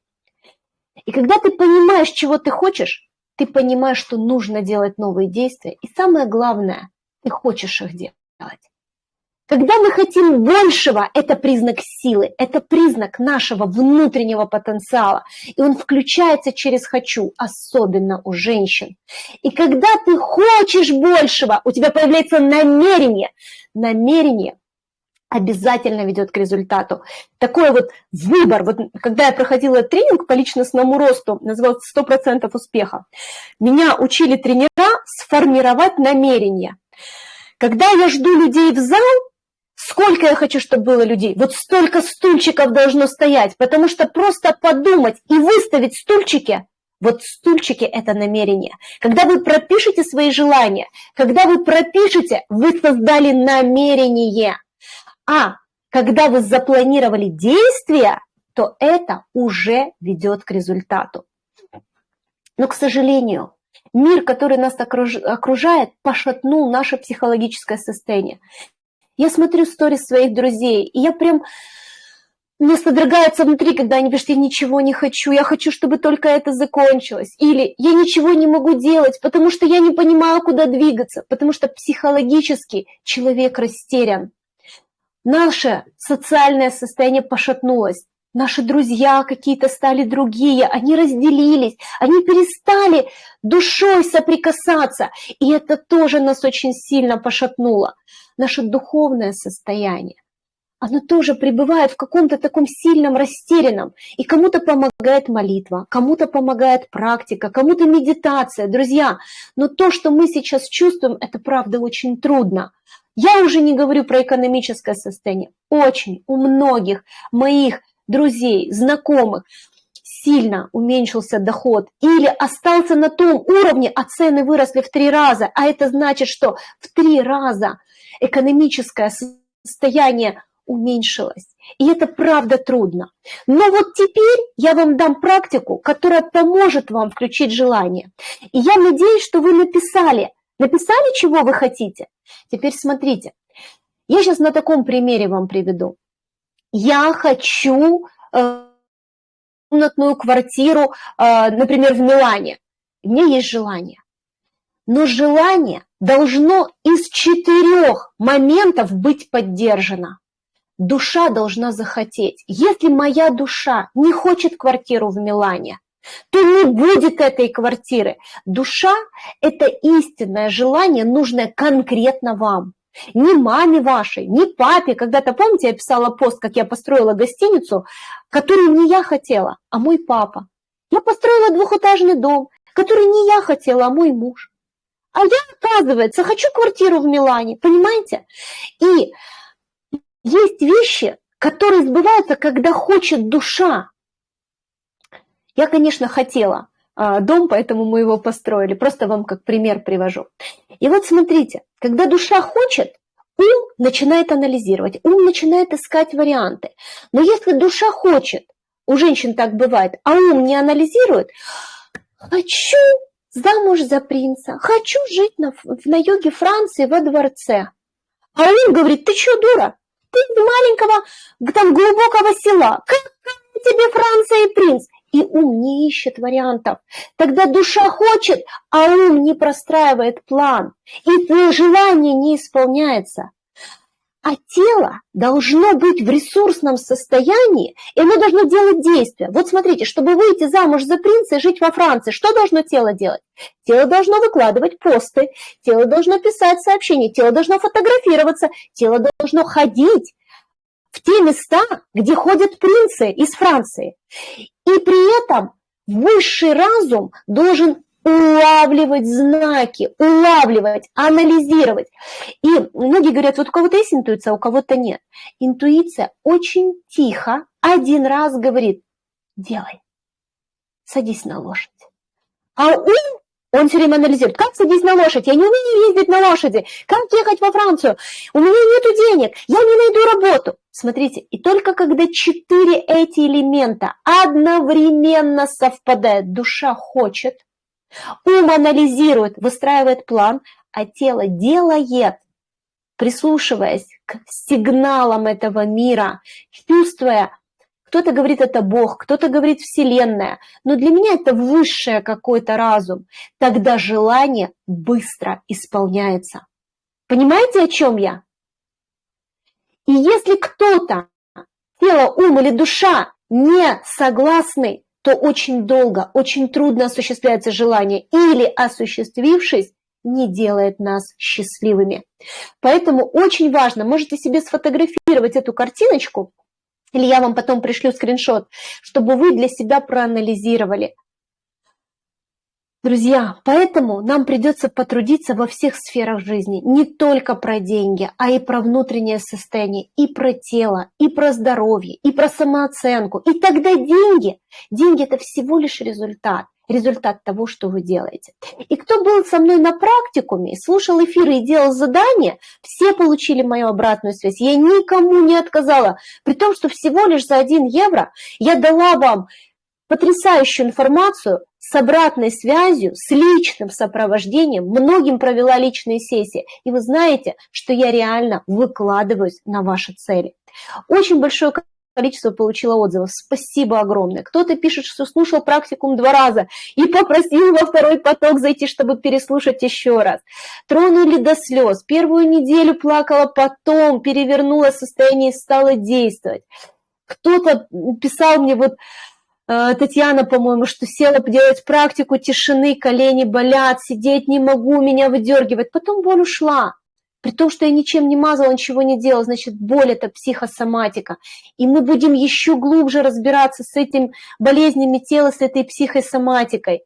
И когда ты понимаешь, чего ты хочешь, ты понимаешь, что нужно делать новые действия. И самое главное, ты хочешь их делать. Когда мы хотим большего, это признак силы, это признак нашего внутреннего потенциала. И он включается через «хочу», особенно у женщин. И когда ты хочешь большего, у тебя появляется намерение. Намерение обязательно ведет к результату. Такой вот выбор, вот когда я проходила тренинг по личностному росту, назывался «100% успеха», меня учили тренера сформировать намерение. Когда я жду людей в зал, сколько я хочу, чтобы было людей, вот столько стульчиков должно стоять, потому что просто подумать и выставить стульчики, вот стульчики – это намерение. Когда вы пропишете свои желания, когда вы пропишете, вы создали намерение – а когда вы запланировали действия, то это уже ведет к результату. Но, к сожалению, мир, который нас окружает, пошатнул наше психологическое состояние. Я смотрю сторис своих друзей, и я прям... Мне содрогается внутри, когда они пишут, я ничего не хочу, я хочу, чтобы только это закончилось. Или я ничего не могу делать, потому что я не понимаю, куда двигаться, потому что психологически человек растерян. Наше социальное состояние пошатнулось. Наши друзья какие-то стали другие, они разделились, они перестали душой соприкасаться. И это тоже нас очень сильно пошатнуло. Наше духовное состояние оно тоже пребывает в каком-то таком сильном растерянном. И кому-то помогает молитва, кому-то помогает практика, кому-то медитация, друзья. Но то, что мы сейчас чувствуем, это правда очень трудно. Я уже не говорю про экономическое состояние. Очень у многих моих друзей, знакомых сильно уменьшился доход или остался на том уровне, а цены выросли в три раза. А это значит, что в три раза экономическое состояние уменьшилось. И это правда трудно. Но вот теперь я вам дам практику, которая поможет вам включить желание. И я надеюсь, что вы написали, написали, чего вы хотите. Теперь смотрите, я сейчас на таком примере вам приведу. я хочу э, комнатную квартиру, э, например, в Милане. У меня есть желание. Но желание должно из четырех моментов быть поддержано. Душа должна захотеть. Если моя душа не хочет квартиру в Милане, то не будет этой квартиры. Душа – это истинное желание, нужное конкретно вам. Ни маме вашей, ни папе. Когда-то, помните, я писала пост, как я построила гостиницу, которую не я хотела, а мой папа. Я построила двухэтажный дом, который не я хотела, а мой муж. А я, оказывается, хочу квартиру в Милане, понимаете? И есть вещи, которые сбываются, когда хочет душа. Я, конечно, хотела а, дом, поэтому мы его построили. Просто вам как пример привожу. И вот смотрите, когда душа хочет, ум начинает анализировать, ум начинает искать варианты. Но если душа хочет, у женщин так бывает, а ум не анализирует, хочу замуж за принца, хочу жить на, на юге Франции во дворце. А ум говорит, ты что, дура? Ты из маленького, там, глубокого села. Как тебе Франция и принц? И ум не ищет вариантов. Тогда душа хочет, а ум не простраивает план, и твое желание не исполняется. А тело должно быть в ресурсном состоянии, и оно должно делать действия. Вот смотрите, чтобы выйти замуж за принца и жить во Франции, что должно тело делать? Тело должно выкладывать посты, тело должно писать сообщения, тело должно фотографироваться, тело должно ходить в те места, где ходят принцы из Франции. И при этом высший разум должен улавливать знаки, улавливать, анализировать. И многие говорят, вот у кого-то есть интуиция, а у кого-то нет. Интуиция очень тихо один раз говорит, делай, садись на лошадь. А ум он все время анализирует, как садись на лошадь, я не умею ездить на лошади, как ехать во Францию, у меня нет денег, я не найду работу. Смотрите, и только когда четыре эти элемента одновременно совпадают, душа хочет, ум анализирует, выстраивает план, а тело делает, прислушиваясь к сигналам этого мира, чувствуя, кто-то говорит, это Бог, кто-то говорит Вселенная, но для меня это высшее какой-то разум. Тогда желание быстро исполняется. Понимаете, о чем я? И если кто-то, тело, ум или душа не согласны, то очень долго, очень трудно осуществляется желание или, осуществившись, не делает нас счастливыми. Поэтому очень важно, можете себе сфотографировать эту картиночку, или я вам потом пришлю скриншот, чтобы вы для себя проанализировали. Друзья, поэтому нам придется потрудиться во всех сферах жизни, не только про деньги, а и про внутреннее состояние, и про тело, и про здоровье, и про самооценку. И тогда деньги, деньги это всего лишь результат результат того, что вы делаете. И кто был со мной на практикуме, слушал эфиры и делал задания, все получили мою обратную связь. Я никому не отказала, при том, что всего лишь за 1 евро я дала вам потрясающую информацию с обратной связью, с личным сопровождением, многим провела личные сессии. И вы знаете, что я реально выкладываюсь на ваши цели. Очень большое количество получила отзывов. Спасибо огромное. Кто-то пишет, что слушал практикум два раза и попросил во второй поток зайти, чтобы переслушать еще раз. Тронули до слез. Первую неделю плакала, потом перевернула состояние и стала действовать. Кто-то писал мне вот э, Татьяна, по-моему, что села делать практику тишины, колени болят, сидеть не могу, меня выдергивает. Потом боль ушла. При том, что я ничем не мазала, ничего не делала, значит, боль – это психосоматика. И мы будем еще глубже разбираться с этим болезнями тела, с этой психосоматикой.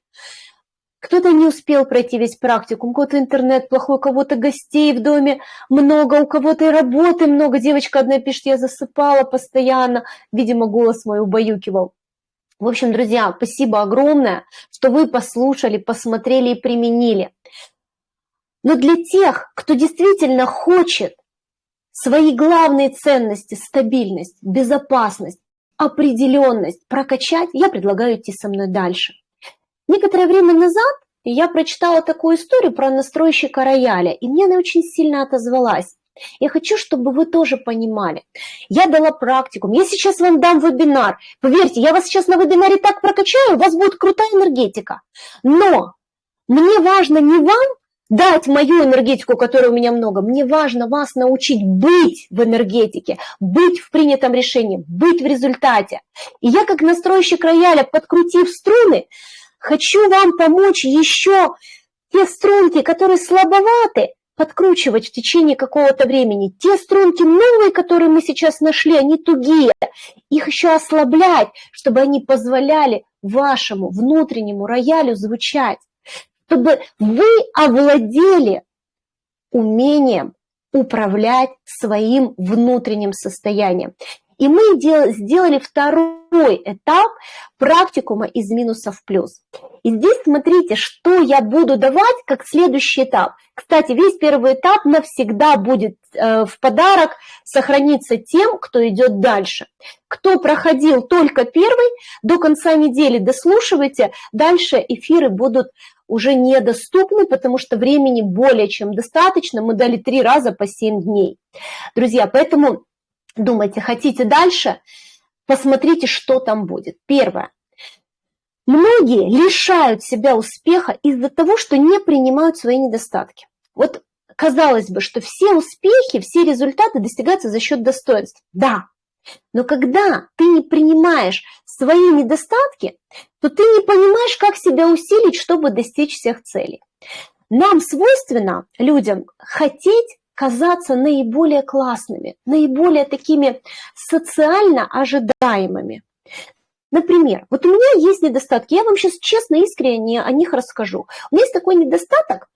Кто-то не успел пройти весь практику, у кого-то интернет плохой, у кого-то гостей в доме много, у кого-то и работы много. Девочка одна пишет, я засыпала постоянно, видимо, голос мой убаюкивал. В общем, друзья, спасибо огромное, что вы послушали, посмотрели и применили. Но для тех, кто действительно хочет свои главные ценности, стабильность, безопасность, определенность прокачать, я предлагаю идти со мной дальше. Некоторое время назад я прочитала такую историю про настройщика рояля, и мне она очень сильно отозвалась. Я хочу, чтобы вы тоже понимали. Я дала практику. Я сейчас вам дам вебинар. Поверьте, я вас сейчас на вебинаре так прокачаю, у вас будет крутая энергетика. Но мне важно не вам дать мою энергетику, которой у меня много. Мне важно вас научить быть в энергетике, быть в принятом решении, быть в результате. И я как настройщик рояля, подкрутив струны, хочу вам помочь еще те струнки, которые слабоваты, подкручивать в течение какого-то времени. Те струнки новые, которые мы сейчас нашли, они тугие. Их еще ослаблять, чтобы они позволяли вашему внутреннему роялю звучать. Чтобы вы овладели умением управлять своим внутренним состоянием. И мы сделали второй этап практикума из минуса в плюс. И здесь смотрите, что я буду давать как следующий этап. Кстати, весь первый этап навсегда будет э, в подарок сохраниться тем, кто идет дальше. Кто проходил только первый, до конца недели дослушивайте, дальше эфиры будут уже недоступны, потому что времени более чем достаточно. Мы дали три раза по 7 дней. Друзья, поэтому думаете, хотите дальше, посмотрите, что там будет. Первое. Многие лишают себя успеха из-за того, что не принимают свои недостатки. Вот казалось бы, что все успехи, все результаты достигаются за счет достоинств. Да, но когда ты не принимаешь свои недостатки, то ты не понимаешь, как себя усилить, чтобы достичь всех целей. Нам свойственно, людям, хотеть казаться наиболее классными, наиболее такими социально ожидаемыми. Например, вот у меня есть недостатки, я вам сейчас честно, искренне о них расскажу. У меня есть такой недостаток,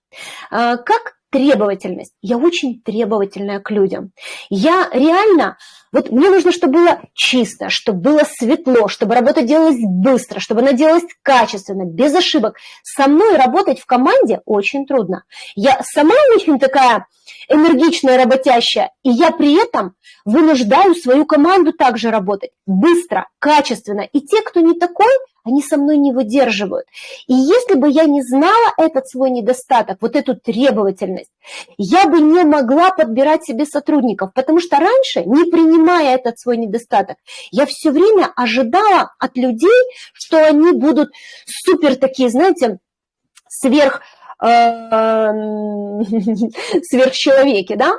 а, как требовательность. Я очень требовательная к людям. Я реально, вот мне нужно, чтобы было чисто, чтобы было светло, чтобы работа делалась быстро, чтобы она делалась качественно, без ошибок. Со мной работать в команде очень трудно. Я сама очень такая энергичная, работящая, и я при этом вынуждаю свою команду также работать быстро, качественно. И те, кто не такой, они со мной не выдерживают. И если бы я не знала этот свой недостаток, вот эту требовательность, я бы не могла подбирать себе сотрудников, потому что раньше, не принимая этот свой недостаток, я все время ожидала от людей, что они будут супер такие, знаете, сверх э, сверхчеловеки, да,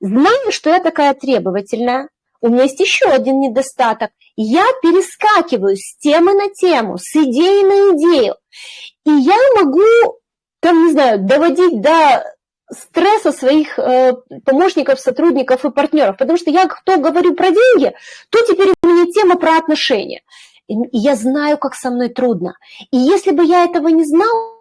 знаю, что я такая требовательная, у меня есть еще один недостаток. Я перескакиваю с темы на тему, с идеи на идею. И я могу, там, не знаю, доводить до стресса своих э, помощников, сотрудников и партнеров. Потому что я кто говорю про деньги, то теперь у меня тема про отношения. И я знаю, как со мной трудно. И если бы я этого не знала,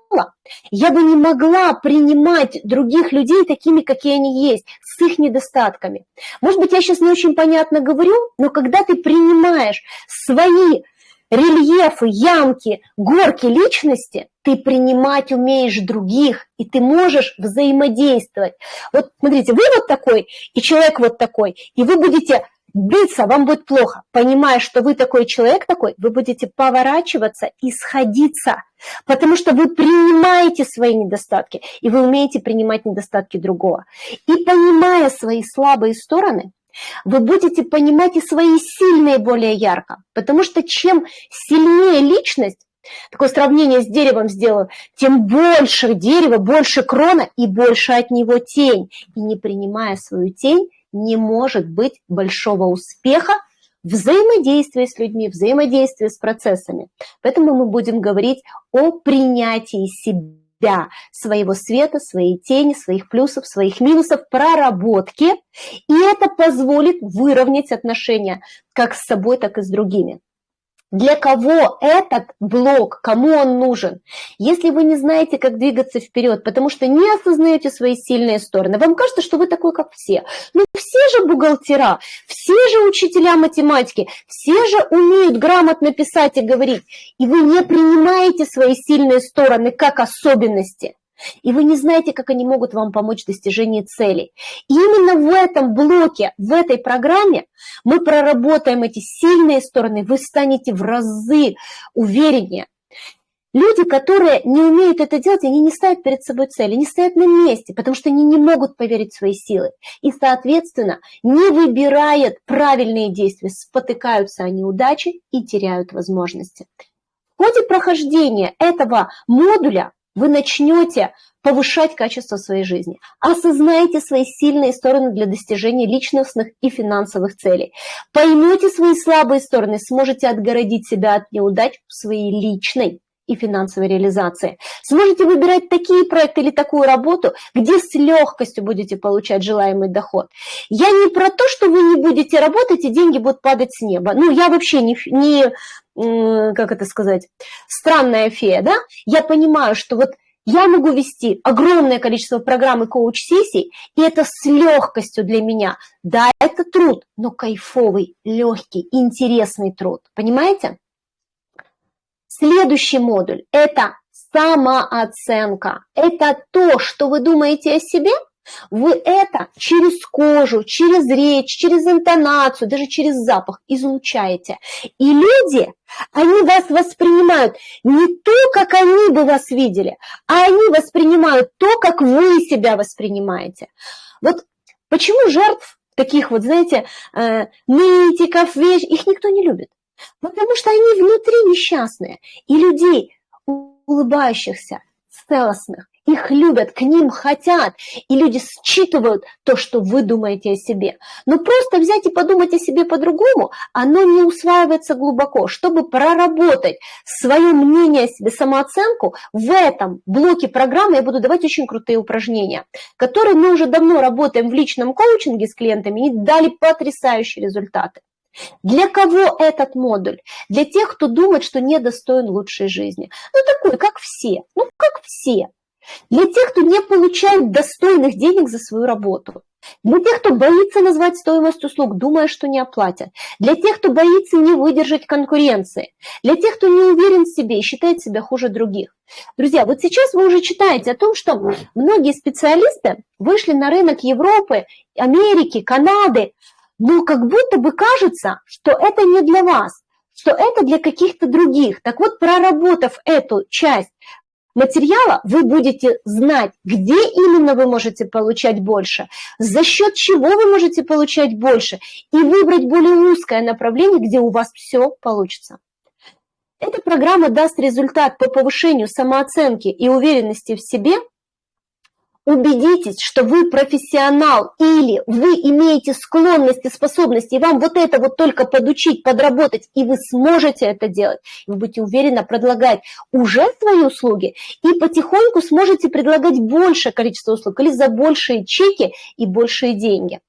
я бы не могла принимать других людей такими, какие они есть, с их недостатками. Может быть, я сейчас не очень понятно говорю, но когда ты принимаешь свои рельефы, ямки, горки личности, ты принимать умеешь других, и ты можешь взаимодействовать. Вот смотрите, вы вот такой, и человек вот такой, и вы будете биться, вам будет плохо. Понимая, что вы такой человек такой, вы будете поворачиваться и сходиться, потому что вы принимаете свои недостатки, и вы умеете принимать недостатки другого. И понимая свои слабые стороны, вы будете понимать и свои сильные более ярко, потому что чем сильнее личность, такое сравнение с деревом сделаю, тем больше дерева, больше крона и больше от него тень. И не принимая свою тень, не может быть большого успеха взаимодействия с людьми, взаимодействия с процессами. Поэтому мы будем говорить о принятии себя, своего света, своей тени, своих плюсов, своих минусов, проработке. И это позволит выровнять отношения как с собой, так и с другими. Для кого этот блок, кому он нужен? Если вы не знаете, как двигаться вперед, потому что не осознаете свои сильные стороны, вам кажется, что вы такой, как все. Ну, все же бухгалтера, все же учителя математики, все же умеют грамотно писать и говорить, и вы не принимаете свои сильные стороны как особенности и вы не знаете, как они могут вам помочь в достижении целей. И именно в этом блоке, в этой программе мы проработаем эти сильные стороны, вы станете в разы увереннее. Люди, которые не умеют это делать, они не ставят перед собой цели, не стоят на месте, потому что они не могут поверить в свои силы. И, соответственно, не выбирают правильные действия, спотыкаются о неудачи и теряют возможности. В ходе прохождения этого модуля вы начнете повышать качество своей жизни. Осознайте свои сильные стороны для достижения личностных и финансовых целей. Поймете свои слабые стороны, сможете отгородить себя от неудач в своей личной и финансовой реализации. Сможете выбирать такие проекты или такую работу, где с легкостью будете получать желаемый доход. Я не про то, что вы не будете работать и деньги будут падать с неба. Ну, я вообще не, не как это сказать, странная фея, да? Я понимаю, что вот я могу вести огромное количество программ и коуч-сессий, и это с легкостью для меня. Да, это труд, но кайфовый, легкий, интересный труд. Понимаете? Следующий модуль – это самооценка. Это то, что вы думаете о себе, вы это через кожу, через речь, через интонацию, даже через запах излучаете. И люди, они вас воспринимают не то, как они бы вас видели, а они воспринимают то, как вы себя воспринимаете. Вот почему жертв таких вот, знаете, э, нытиков, вещь, их никто не любит. Потому что они внутри несчастные. И людей, улыбающихся, целостных, их любят, к ним хотят, и люди считывают то, что вы думаете о себе. Но просто взять и подумать о себе по-другому, оно не усваивается глубоко. Чтобы проработать свое мнение о себе, самооценку, в этом блоке программы я буду давать очень крутые упражнения, которые мы уже давно работаем в личном коучинге с клиентами и дали потрясающие результаты. Для кого этот модуль? Для тех, кто думает, что недостоин лучшей жизни. Ну, такой, как все. Ну, как все. Для тех, кто не получает достойных денег за свою работу. Для тех, кто боится назвать стоимость услуг, думая, что не оплатят. Для тех, кто боится не выдержать конкуренции. Для тех, кто не уверен в себе и считает себя хуже других. Друзья, вот сейчас вы уже читаете о том, что многие специалисты вышли на рынок Европы, Америки, Канады, но как будто бы кажется, что это не для вас, что это для каких-то других. Так вот, проработав эту часть материала, вы будете знать, где именно вы можете получать больше, за счет чего вы можете получать больше, и выбрать более узкое направление, где у вас все получится. Эта программа даст результат по повышению самооценки и уверенности в себе – убедитесь, что вы профессионал или вы имеете склонности, способности, и вам вот это вот только подучить, подработать, и вы сможете это делать. Вы будете уверенно предлагать уже свои услуги, и потихоньку сможете предлагать большее количество услуг или за большие чеки и большие деньги.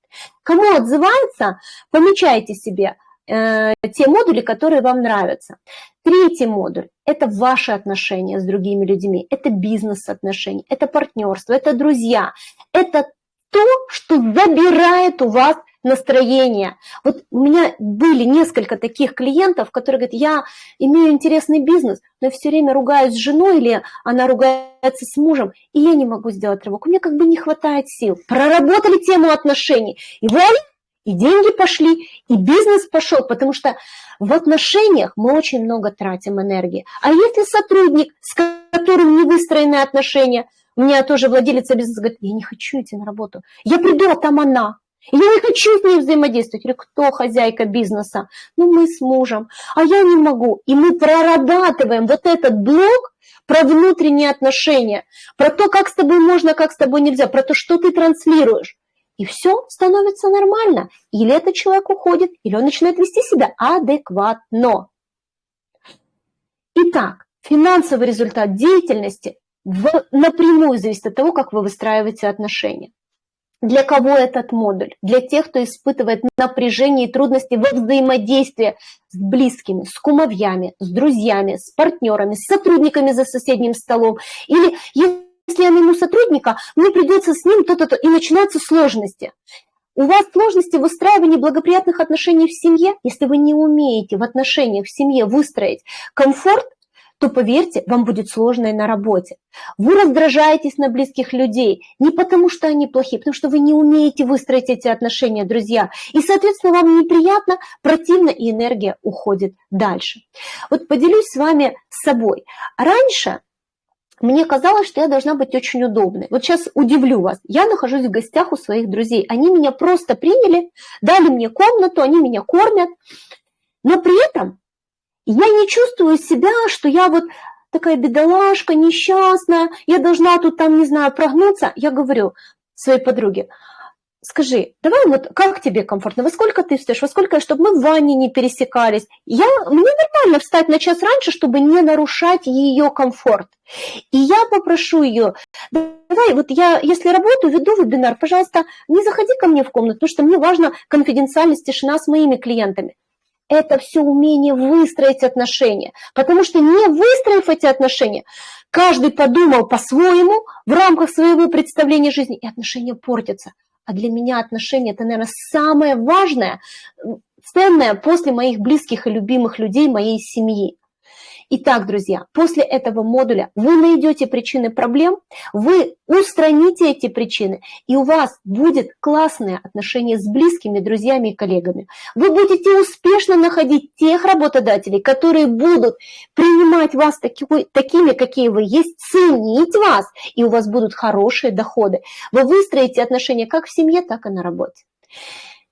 Кому отзывается, помечайте себе э, те модули, которые вам нравятся. Третий модуль – это ваши отношения с другими людьми, это бизнес-отношения, это партнерство, это друзья, это то, что забирает у вас настроение. Вот у меня были несколько таких клиентов, которые говорят, я имею интересный бизнес, но я все время ругаюсь с женой или она ругается с мужем, и я не могу сделать рывок. У меня как бы не хватает сил. Проработали тему отношений, и вуаля, и деньги пошли, и бизнес пошел, потому что в отношениях мы очень много тратим энергии. А если сотрудник, с которым не выстроены отношения, у меня тоже владелица бизнеса говорит, я не хочу идти на работу, я приду, а там она, я не хочу с ней взаимодействовать. Или кто хозяйка бизнеса? Ну, мы с мужем. А я не могу. И мы прорабатываем вот этот блок про внутренние отношения, про то, как с тобой можно, как с тобой нельзя, про то, что ты транслируешь и все становится нормально. Или этот человек уходит, или он начинает вести себя адекватно. Итак, финансовый результат деятельности в, напрямую зависит от того, как вы выстраиваете отношения. Для кого этот модуль? Для тех, кто испытывает напряжение и трудности во взаимодействии с близкими, с кумовьями, с друзьями, с партнерами, с сотрудниками за соседним столом. Или я найму сотрудника, мне придется с ним то-то-то, и начинаются сложности. У вас сложности в выстраивании благоприятных отношений в семье, если вы не умеете в отношениях в семье выстроить комфорт, то поверьте, вам будет сложно и на работе. Вы раздражаетесь на близких людей не потому, что они плохие, потому что вы не умеете выстроить эти отношения, друзья. И, соответственно, вам неприятно, противно, и энергия уходит дальше. Вот поделюсь с вами собой. Раньше мне казалось, что я должна быть очень удобной. Вот сейчас удивлю вас. Я нахожусь в гостях у своих друзей. Они меня просто приняли, дали мне комнату, они меня кормят. Но при этом я не чувствую себя, что я вот такая бедолашка, несчастная, я должна тут там, не знаю, прогнуться. Я говорю своей подруге, скажи, давай вот как тебе комфортно, во сколько ты встаешь, во сколько, чтобы мы в ванне не пересекались. Я, мне нормально встать на час раньше, чтобы не нарушать ее комфорт. И я попрошу ее, давай, вот я, если работаю, веду вебинар, пожалуйста, не заходи ко мне в комнату, потому что мне важна конфиденциальность, тишина с моими клиентами это все умение выстроить отношения. Потому что не выстроив эти отношения, каждый подумал по-своему в рамках своего представления жизни, и отношения портятся. А для меня отношения – это, наверное, самое важное, ценное после моих близких и любимых людей, моей семьи. Итак, друзья, после этого модуля вы найдете причины проблем, вы устраните эти причины, и у вас будет классное отношение с близкими, друзьями и коллегами. Вы будете успешно находить тех работодателей, которые будут принимать вас такой, такими, какие вы есть, ценить вас, и у вас будут хорошие доходы. Вы выстроите отношения как в семье, так и на работе.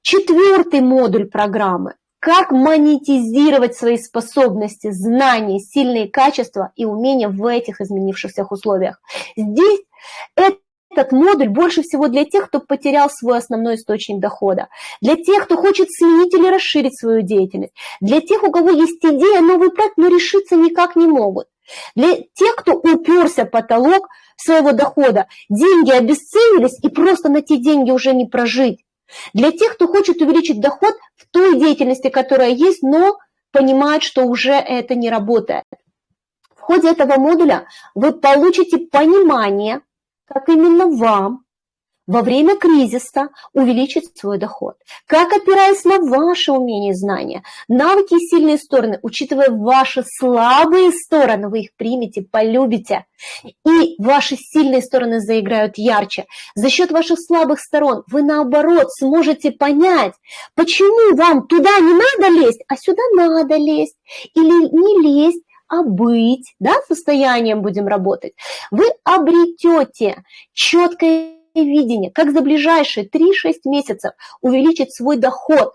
Четвертый модуль программы как монетизировать свои способности, знания, сильные качества и умения в этих изменившихся условиях. Здесь этот модуль больше всего для тех, кто потерял свой основной источник дохода, для тех, кто хочет сменить или расширить свою деятельность, для тех, у кого есть идея, новый проект, но решиться никак не могут, для тех, кто уперся потолок своего дохода, деньги обесценились и просто на те деньги уже не прожить. Для тех, кто хочет увеличить доход в той деятельности, которая есть, но понимает, что уже это не работает. В ходе этого модуля вы получите понимание, как именно вам во время кризиса увеличить свой доход. Как, опираясь на ваши умения и знания, навыки и сильные стороны, учитывая ваши слабые стороны, вы их примете, полюбите, и ваши сильные стороны заиграют ярче. За счет ваших слабых сторон вы, наоборот, сможете понять, почему вам туда не надо лезть, а сюда надо лезть, или не лезть, а быть, да, состоянием будем работать, вы обретете четкое видение, как за ближайшие 3-6 месяцев увеличить свой доход.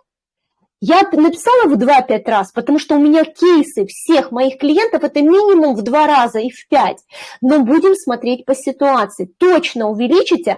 Я написала в 2-5 раз, потому что у меня кейсы всех моих клиентов это минимум в 2 раза и в 5. Но будем смотреть по ситуации. Точно увеличите,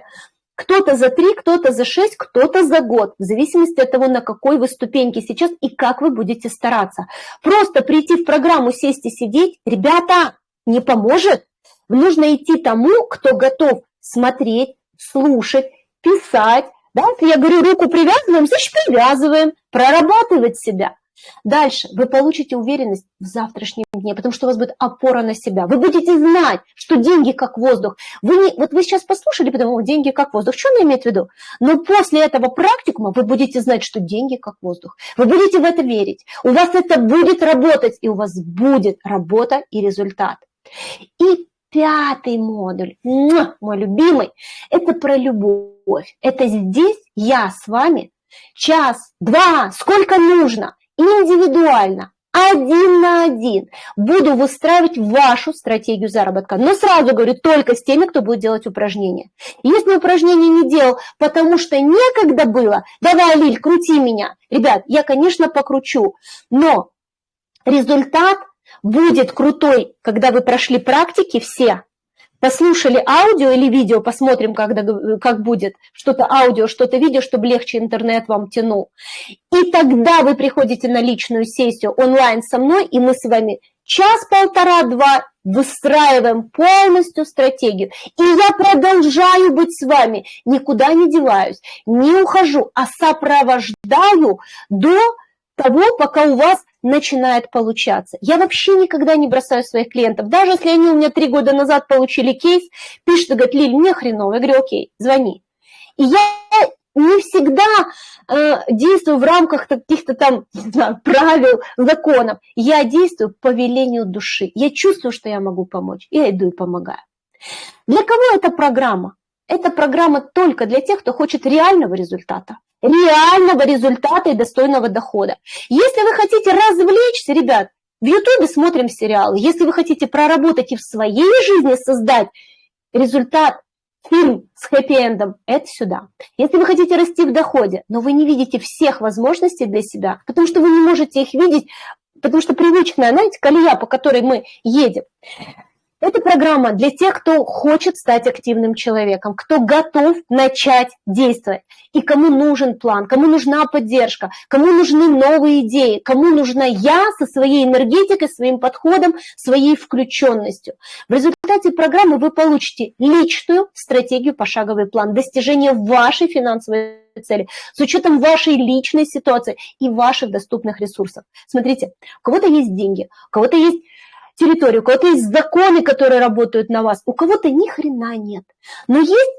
кто-то за 3, кто-то за 6, кто-то за год, в зависимости от того, на какой вы ступеньке сейчас и как вы будете стараться. Просто прийти в программу, сесть и сидеть, ребята, не поможет. Нужно идти тому, кто готов смотреть, слушать, писать. Да? Я говорю, руку привязываем, значит привязываем, прорабатывать себя. Дальше вы получите уверенность в завтрашнем дне, потому что у вас будет опора на себя. Вы будете знать, что деньги как воздух. Вы не, вот вы сейчас послушали, потому деньги как воздух. Что она имеет в виду? Но после этого практикума вы будете знать, что деньги как воздух. Вы будете в это верить. У вас это будет работать, и у вас будет работа и результат. И пятый модуль, мой любимый, это про любовь. Это здесь я с вами час, два, сколько нужно, индивидуально, один на один буду выстраивать вашу стратегию заработка. Но сразу говорю, только с теми, кто будет делать упражнения. Если упражнение не делал, потому что некогда было, давай, Лиль, крути меня. Ребят, я, конечно, покручу, но результат будет крутой, когда вы прошли практики все, послушали аудио или видео, посмотрим, когда, как будет, что-то аудио, что-то видео, чтобы легче интернет вам тянул. И тогда вы приходите на личную сессию онлайн со мной, и мы с вами час, полтора, два выстраиваем полностью стратегию. И я продолжаю быть с вами, никуда не деваюсь, не ухожу, а сопровождаю до того, пока у вас начинает получаться. Я вообще никогда не бросаю своих клиентов. Даже если они у меня три года назад получили кейс, пишут и говорят, Лиль, мне хреново. Я говорю, окей, звони. И я не всегда э, действую в рамках каких-то там знаю, правил, законов. Я действую по велению души. Я чувствую, что я могу помочь. Я иду и помогаю. Для кого эта программа? Эта программа только для тех, кто хочет реального результата. Реального результата и достойного дохода. Если вы хотите развлечься, ребят, в Ютубе смотрим сериалы. Если вы хотите проработать и в своей жизни создать результат, фильм с хэппи-эндом, это сюда. Если вы хотите расти в доходе, но вы не видите всех возможностей для себя, потому что вы не можете их видеть, потому что привычная, знаете, колея, по которой мы едем, это программа для тех, кто хочет стать активным человеком, кто готов начать действовать, и кому нужен план, кому нужна поддержка, кому нужны новые идеи, кому нужна я со своей энергетикой, своим подходом, своей включенностью. В результате программы вы получите личную стратегию, пошаговый план достижения вашей финансовой цели, с учетом вашей личной ситуации и ваших доступных ресурсов. Смотрите, у кого-то есть деньги, у кого-то есть территорию, у кого-то есть законы, которые работают на вас, у кого-то ни хрена нет. Но есть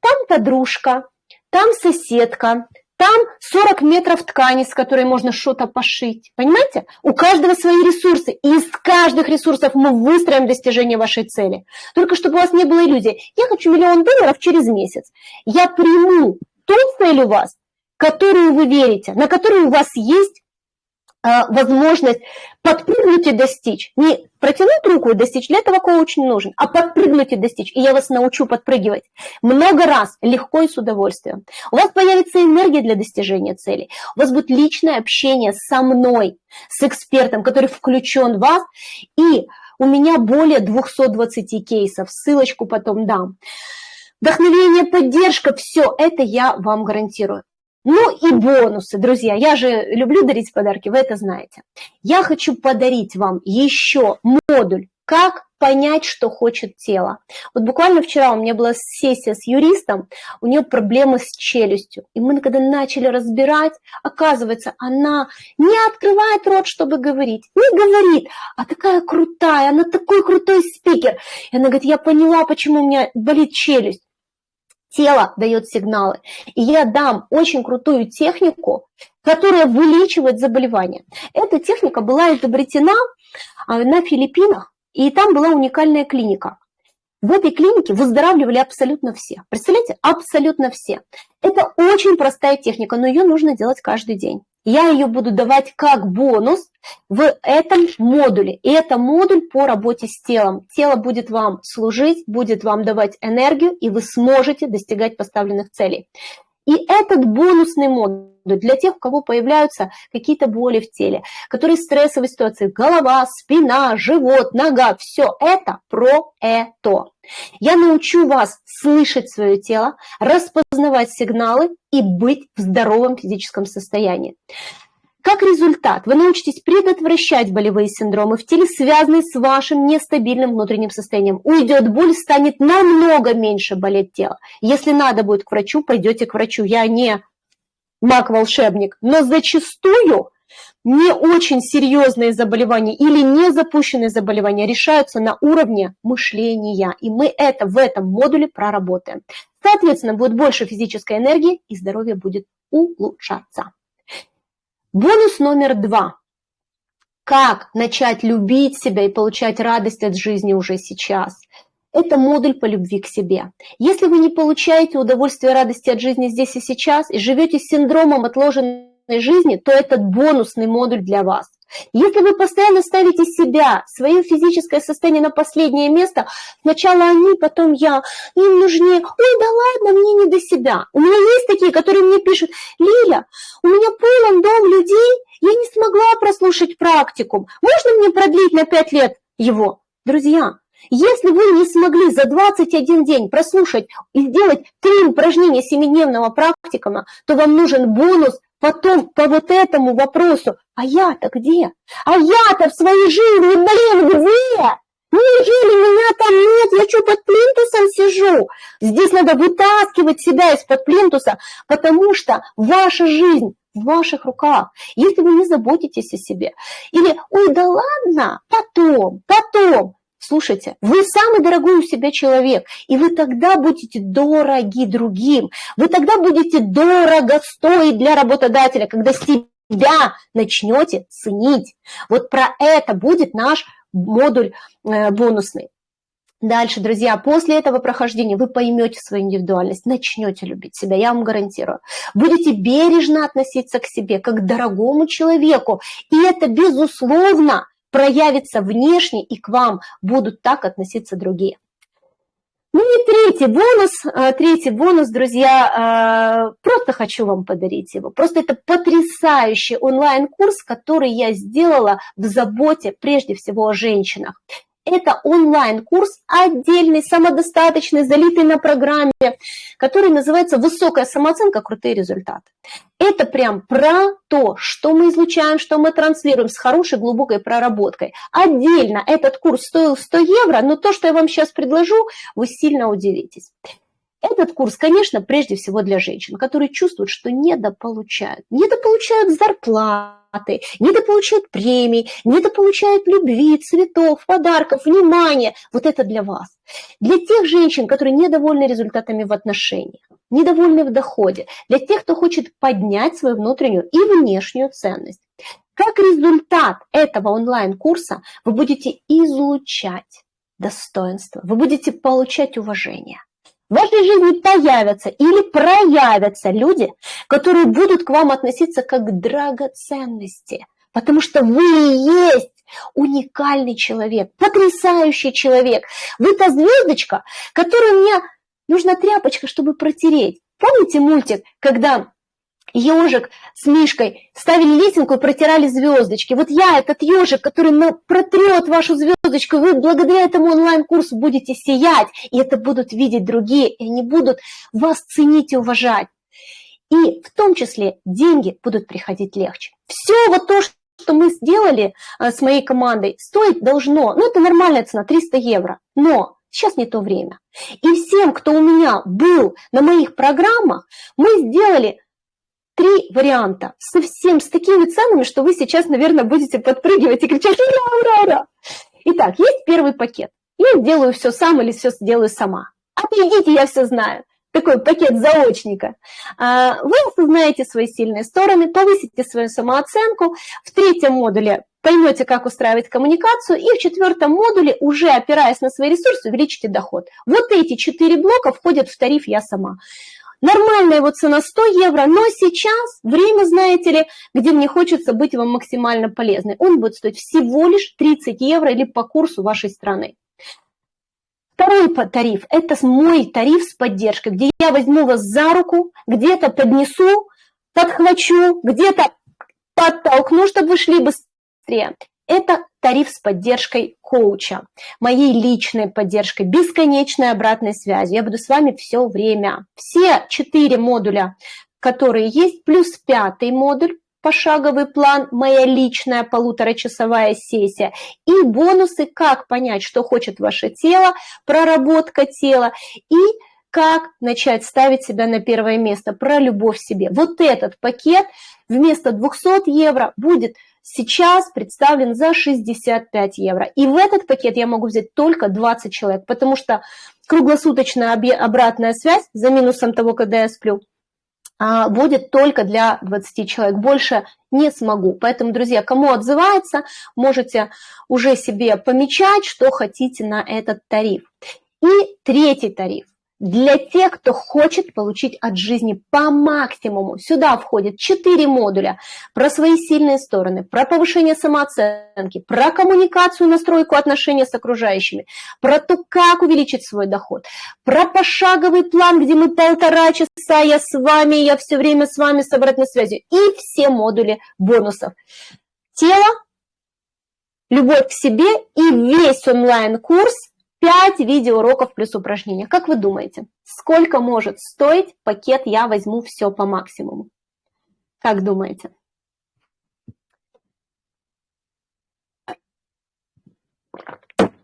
там подружка, там соседка, там 40 метров ткани, с которой можно что-то пошить. Понимаете? У каждого свои ресурсы. И из каждых ресурсов мы выстроим достижение вашей цели. Только чтобы у вас не было иллюзий. Я хочу миллион долларов через месяц. Я приму ту цель у вас, которую вы верите, на которую у вас есть возможность подпрыгнуть и достичь. Не протянуть руку и достичь, для этого коуч не нужен, а подпрыгнуть и достичь. И я вас научу подпрыгивать много раз, легко и с удовольствием. У вас появится энергия для достижения цели. У вас будет личное общение со мной, с экспертом, который включен в вас. И у меня более 220 кейсов, ссылочку потом дам. Вдохновение, поддержка, все это я вам гарантирую. Ну и бонусы, друзья. Я же люблю дарить подарки, вы это знаете. Я хочу подарить вам еще модуль, как понять, что хочет тело. Вот буквально вчера у меня была сессия с юристом, у нее проблемы с челюстью. И мы когда начали разбирать, оказывается, она не открывает рот, чтобы говорить, не говорит, а такая крутая, она такой крутой спикер. И она говорит, я поняла, почему у меня болит челюсть тело дает сигналы. И я дам очень крутую технику, которая вылечивает заболевания. Эта техника была изобретена а, на Филиппинах, и там была уникальная клиника. В этой клинике выздоравливали абсолютно все. Представляете, абсолютно все. Это очень простая техника, но ее нужно делать каждый день. Я ее буду давать как бонус в этом модуле. И это модуль по работе с телом. Тело будет вам служить, будет вам давать энергию, и вы сможете достигать поставленных целей. И этот бонусный модуль для тех, у кого появляются какие-то боли в теле, которые стрессовые ситуации, голова, спина, живот, нога, все это про это. Я научу вас слышать свое тело, распознавать сигналы и быть в здоровом физическом состоянии. Как результат, вы научитесь предотвращать болевые синдромы в теле, связанные с вашим нестабильным внутренним состоянием. Уйдет боль, станет намного меньше болеть тело. Если надо будет к врачу, пойдете к врачу. Я не маг-волшебник, но зачастую не очень серьезные заболевания или не запущенные заболевания решаются на уровне мышления. И мы это в этом модуле проработаем. Соответственно, будет больше физической энергии и здоровье будет улучшаться. Бонус номер два. Как начать любить себя и получать радость от жизни уже сейчас? Это модуль по любви к себе. Если вы не получаете удовольствие и радости от жизни здесь и сейчас и живете с синдромом отложенной жизни, то этот бонусный модуль для вас. Если вы постоянно ставите себя, свое физическое состояние на последнее место, сначала они, потом я, им нужнее, ой, да ладно, мне не до себя. У меня есть такие, которые мне пишут, Лиля, у меня полон дом людей, я не смогла прослушать практикум, можно мне продлить на 5 лет его? Друзья, если вы не смогли за 21 день прослушать и сделать три упражнения семидневного практикума, то вам нужен бонус потом по вот этому вопросу, а я-то где? А я-то в своей жизни, блин, где? Неужели меня там нет? Я что, под плинтусом сижу? Здесь надо вытаскивать себя из-под плинтуса, потому что ваша жизнь в ваших руках. Если вы не заботитесь о себе, или, ой, да ладно, потом, потом, Слушайте, вы самый дорогой у себя человек, и вы тогда будете дороги другим, вы тогда будете дорого стоить для работодателя, когда себя начнете ценить. Вот про это будет наш модуль э, бонусный. Дальше, друзья, после этого прохождения вы поймете свою индивидуальность, начнете любить себя, я вам гарантирую. Будете бережно относиться к себе, как к дорогому человеку. И это, безусловно, проявится внешне, и к вам будут так относиться другие. Ну и третий бонус, э, третий бонус, друзья, э, просто хочу вам подарить его. Просто это потрясающий онлайн-курс, который я сделала в заботе прежде всего о женщинах. Это онлайн-курс отдельный, самодостаточный, залитый на программе, который называется «Высокая самооценка. Крутые результаты». Это прям про то, что мы излучаем, что мы транслируем с хорошей глубокой проработкой. Отдельно этот курс стоил 100 евро, но то, что я вам сейчас предложу, вы сильно удивитесь. Этот курс, конечно, прежде всего для женщин, которые чувствуют, что недополучают. Недополучают зарплату зарплаты, недополучают премий, недополучают любви, цветов, подарков, внимания. Вот это для вас. Для тех женщин, которые недовольны результатами в отношениях, недовольны в доходе, для тех, кто хочет поднять свою внутреннюю и внешнюю ценность. Как результат этого онлайн-курса вы будете излучать достоинство, вы будете получать уважение. В вашей жизни появятся или проявятся люди, которые будут к вам относиться как к драгоценности, потому что вы и есть уникальный человек, потрясающий человек. Вы та звездочка, которую мне нужна тряпочка, чтобы протереть. Помните мультик, когда ежик с Мишкой ставили лесенку и протирали звездочки. Вот я, этот ежик, который протрет вашу звездочку, вы благодаря этому онлайн-курсу будете сиять, и это будут видеть другие, и они будут вас ценить и уважать. И в том числе деньги будут приходить легче. Все вот то, что мы сделали а, с моей командой, стоить должно, ну это нормальная цена, 300 евро, но сейчас не то время. И всем, кто у меня был на моих программах, мы сделали три варианта, совсем с такими ценами, что вы сейчас, наверное, будете подпрыгивать и кричать «Ура, ура, ура!». Итак, есть первый пакет. Я делаю все сам или все сделаю сама. Отойдите, я все знаю. Такой пакет заочника. А, вы осознаете свои сильные стороны, повысите свою самооценку. В третьем модуле поймете, как устраивать коммуникацию, и в четвертом модуле, уже опираясь на свои ресурсы, увеличите доход. Вот эти четыре блока входят в тариф «Я сама». Нормальная его цена 100 евро, но сейчас время, знаете ли, где мне хочется быть вам максимально полезной. Он будет стоить всего лишь 30 евро или по курсу вашей страны. Второй тариф – это мой тариф с поддержкой, где я возьму вас за руку, где-то поднесу, подхвачу, где-то подтолкну, чтобы вы шли быстрее. Это тариф с поддержкой коуча, моей личной поддержкой, бесконечной обратной связью. Я буду с вами все время. Все четыре модуля, которые есть, плюс пятый модуль, пошаговый план, моя личная полуторачасовая сессия и бонусы, как понять, что хочет ваше тело, проработка тела и как начать ставить себя на первое место, про любовь к себе. Вот этот пакет вместо 200 евро будет сейчас представлен за 65 евро. И в этот пакет я могу взять только 20 человек, потому что круглосуточная обратная связь за минусом того, когда я сплю, а, будет только для 20 человек. Больше не смогу. Поэтому, друзья, кому отзывается, можете уже себе помечать, что хотите на этот тариф. И третий тариф для тех, кто хочет получить от жизни по максимуму. Сюда входит 4 модуля про свои сильные стороны, про повышение самооценки, про коммуникацию, настройку отношений с окружающими, про то, как увеличить свой доход, про пошаговый план, где мы полтора часа, я с вами, я все время с вами с обратной связью, и все модули бонусов. Тело, любовь к себе и весь онлайн-курс – 5 видеоуроков плюс упражнения. Как вы думаете, сколько может стоить пакет «Я возьму все по максимуму»? Как думаете?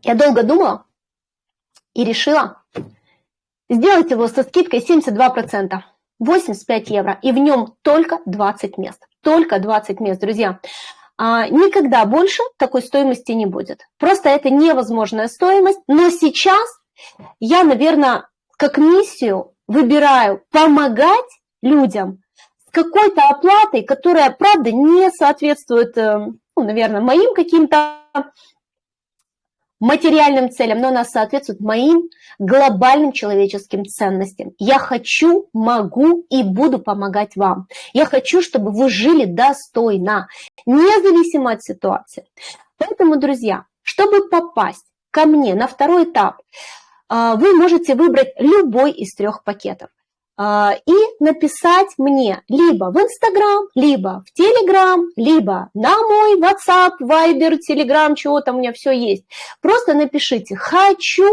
Я долго думала и решила сделать его со скидкой 72%, 85 евро, и в нем только 20 мест. Только 20 мест, друзья. а, никогда больше такой стоимости не будет. Просто это невозможная стоимость, но сейчас я, наверное, как миссию выбираю помогать людям с какой-то оплатой, которая, правда, не соответствует, э, ну, наверное, моим каким-то материальным целям, но она соответствует моим глобальным человеческим ценностям. Я хочу, могу и буду помогать вам. Я хочу, чтобы вы жили достойно, независимо от ситуации. Поэтому, друзья, чтобы попасть ко мне на второй этап, а, вы можете выбрать любой из трех пакетов. А, и написать мне либо в Инстаграм, либо в Телеграм, либо на мой WhatsApp, Viber, Telegram, чего там у меня все есть. Просто напишите «хочу»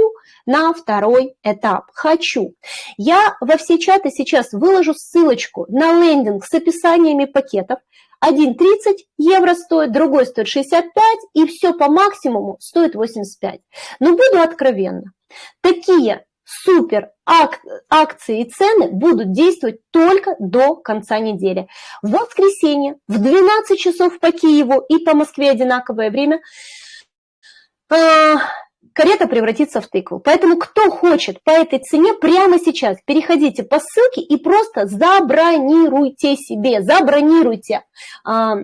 на второй этап. «Хочу». Я во все чаты сейчас выложу ссылочку на лендинг с описаниями пакетов. Один 30 евро стоит, другой стоит 65, и все по максимуму стоит 85. Но буду откровенна. Такие супер ак акции и цены будут действовать только до конца недели. В воскресенье в 12 часов по Киеву и по Москве одинаковое время э, карета превратится в тыкву. Поэтому кто хочет по этой цене прямо сейчас, переходите по ссылке и просто забронируйте себе, забронируйте. Э,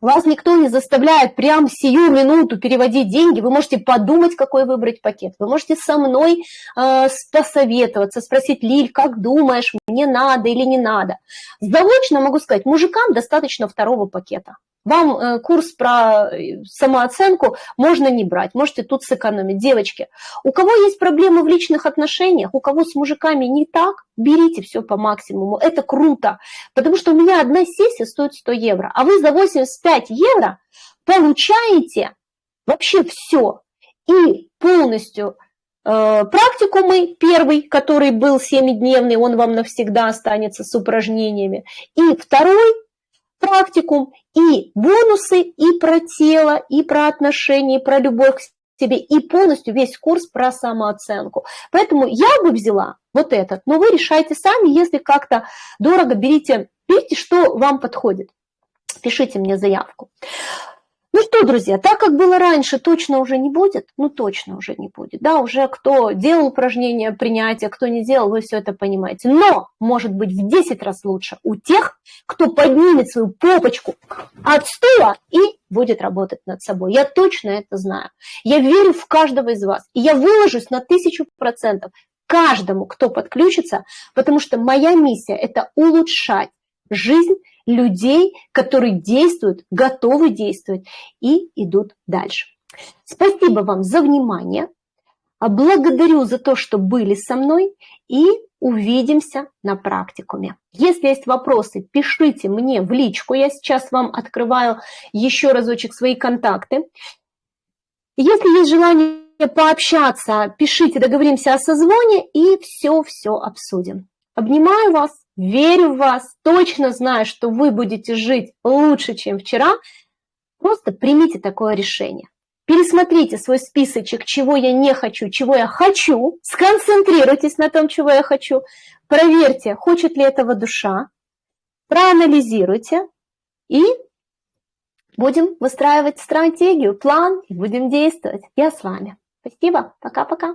вас никто не заставляет прям сию минуту переводить деньги. Вы можете подумать, какой выбрать пакет. Вы можете со мной э, посоветоваться, спросить, Лиль, как думаешь, мне надо или не надо. Заочно могу сказать, мужикам достаточно второго пакета. Вам э, курс про э, самооценку можно не брать, можете тут сэкономить. Девочки, у кого есть проблемы в личных отношениях, у кого с мужиками не так, берите все по максимуму, это круто, потому что у меня одна сессия стоит 100 евро, а вы за 85 евро получаете вообще все и полностью э, практикумы первый, который был 7-дневный, он вам навсегда останется с упражнениями, и второй практикум, и бонусы и про тело, и про отношения, и про любовь к себе, и полностью весь курс про самооценку. Поэтому я бы взяла вот этот, но вы решайте сами, если как-то дорого, берите, берите, что вам подходит. Пишите мне заявку. Ну что, друзья, так как было раньше, точно уже не будет? Ну точно уже не будет. Да, уже кто делал упражнения принятия, кто не делал, вы все это понимаете. Но может быть в 10 раз лучше у тех, кто поднимет свою попочку от стула и будет работать над собой. Я точно это знаю. Я верю в каждого из вас. И я выложусь на тысячу процентов каждому, кто подключится, потому что моя миссия – это улучшать жизнь людей, которые действуют, готовы действовать и идут дальше. Спасибо вам за внимание. Благодарю за то, что были со мной и увидимся на практикуме. Если есть вопросы, пишите мне в личку. Я сейчас вам открываю еще разочек свои контакты. Если есть желание пообщаться, пишите, договоримся о созвоне и все-все обсудим. Обнимаю вас, верю в вас, точно знаю, что вы будете жить лучше, чем вчера. Просто примите такое решение. Пересмотрите свой списочек, чего я не хочу, чего я хочу. Сконцентрируйтесь на том, чего я хочу. Проверьте, хочет ли этого душа. Проанализируйте и будем выстраивать стратегию, план будем действовать. Я с вами. Спасибо. Пока-пока.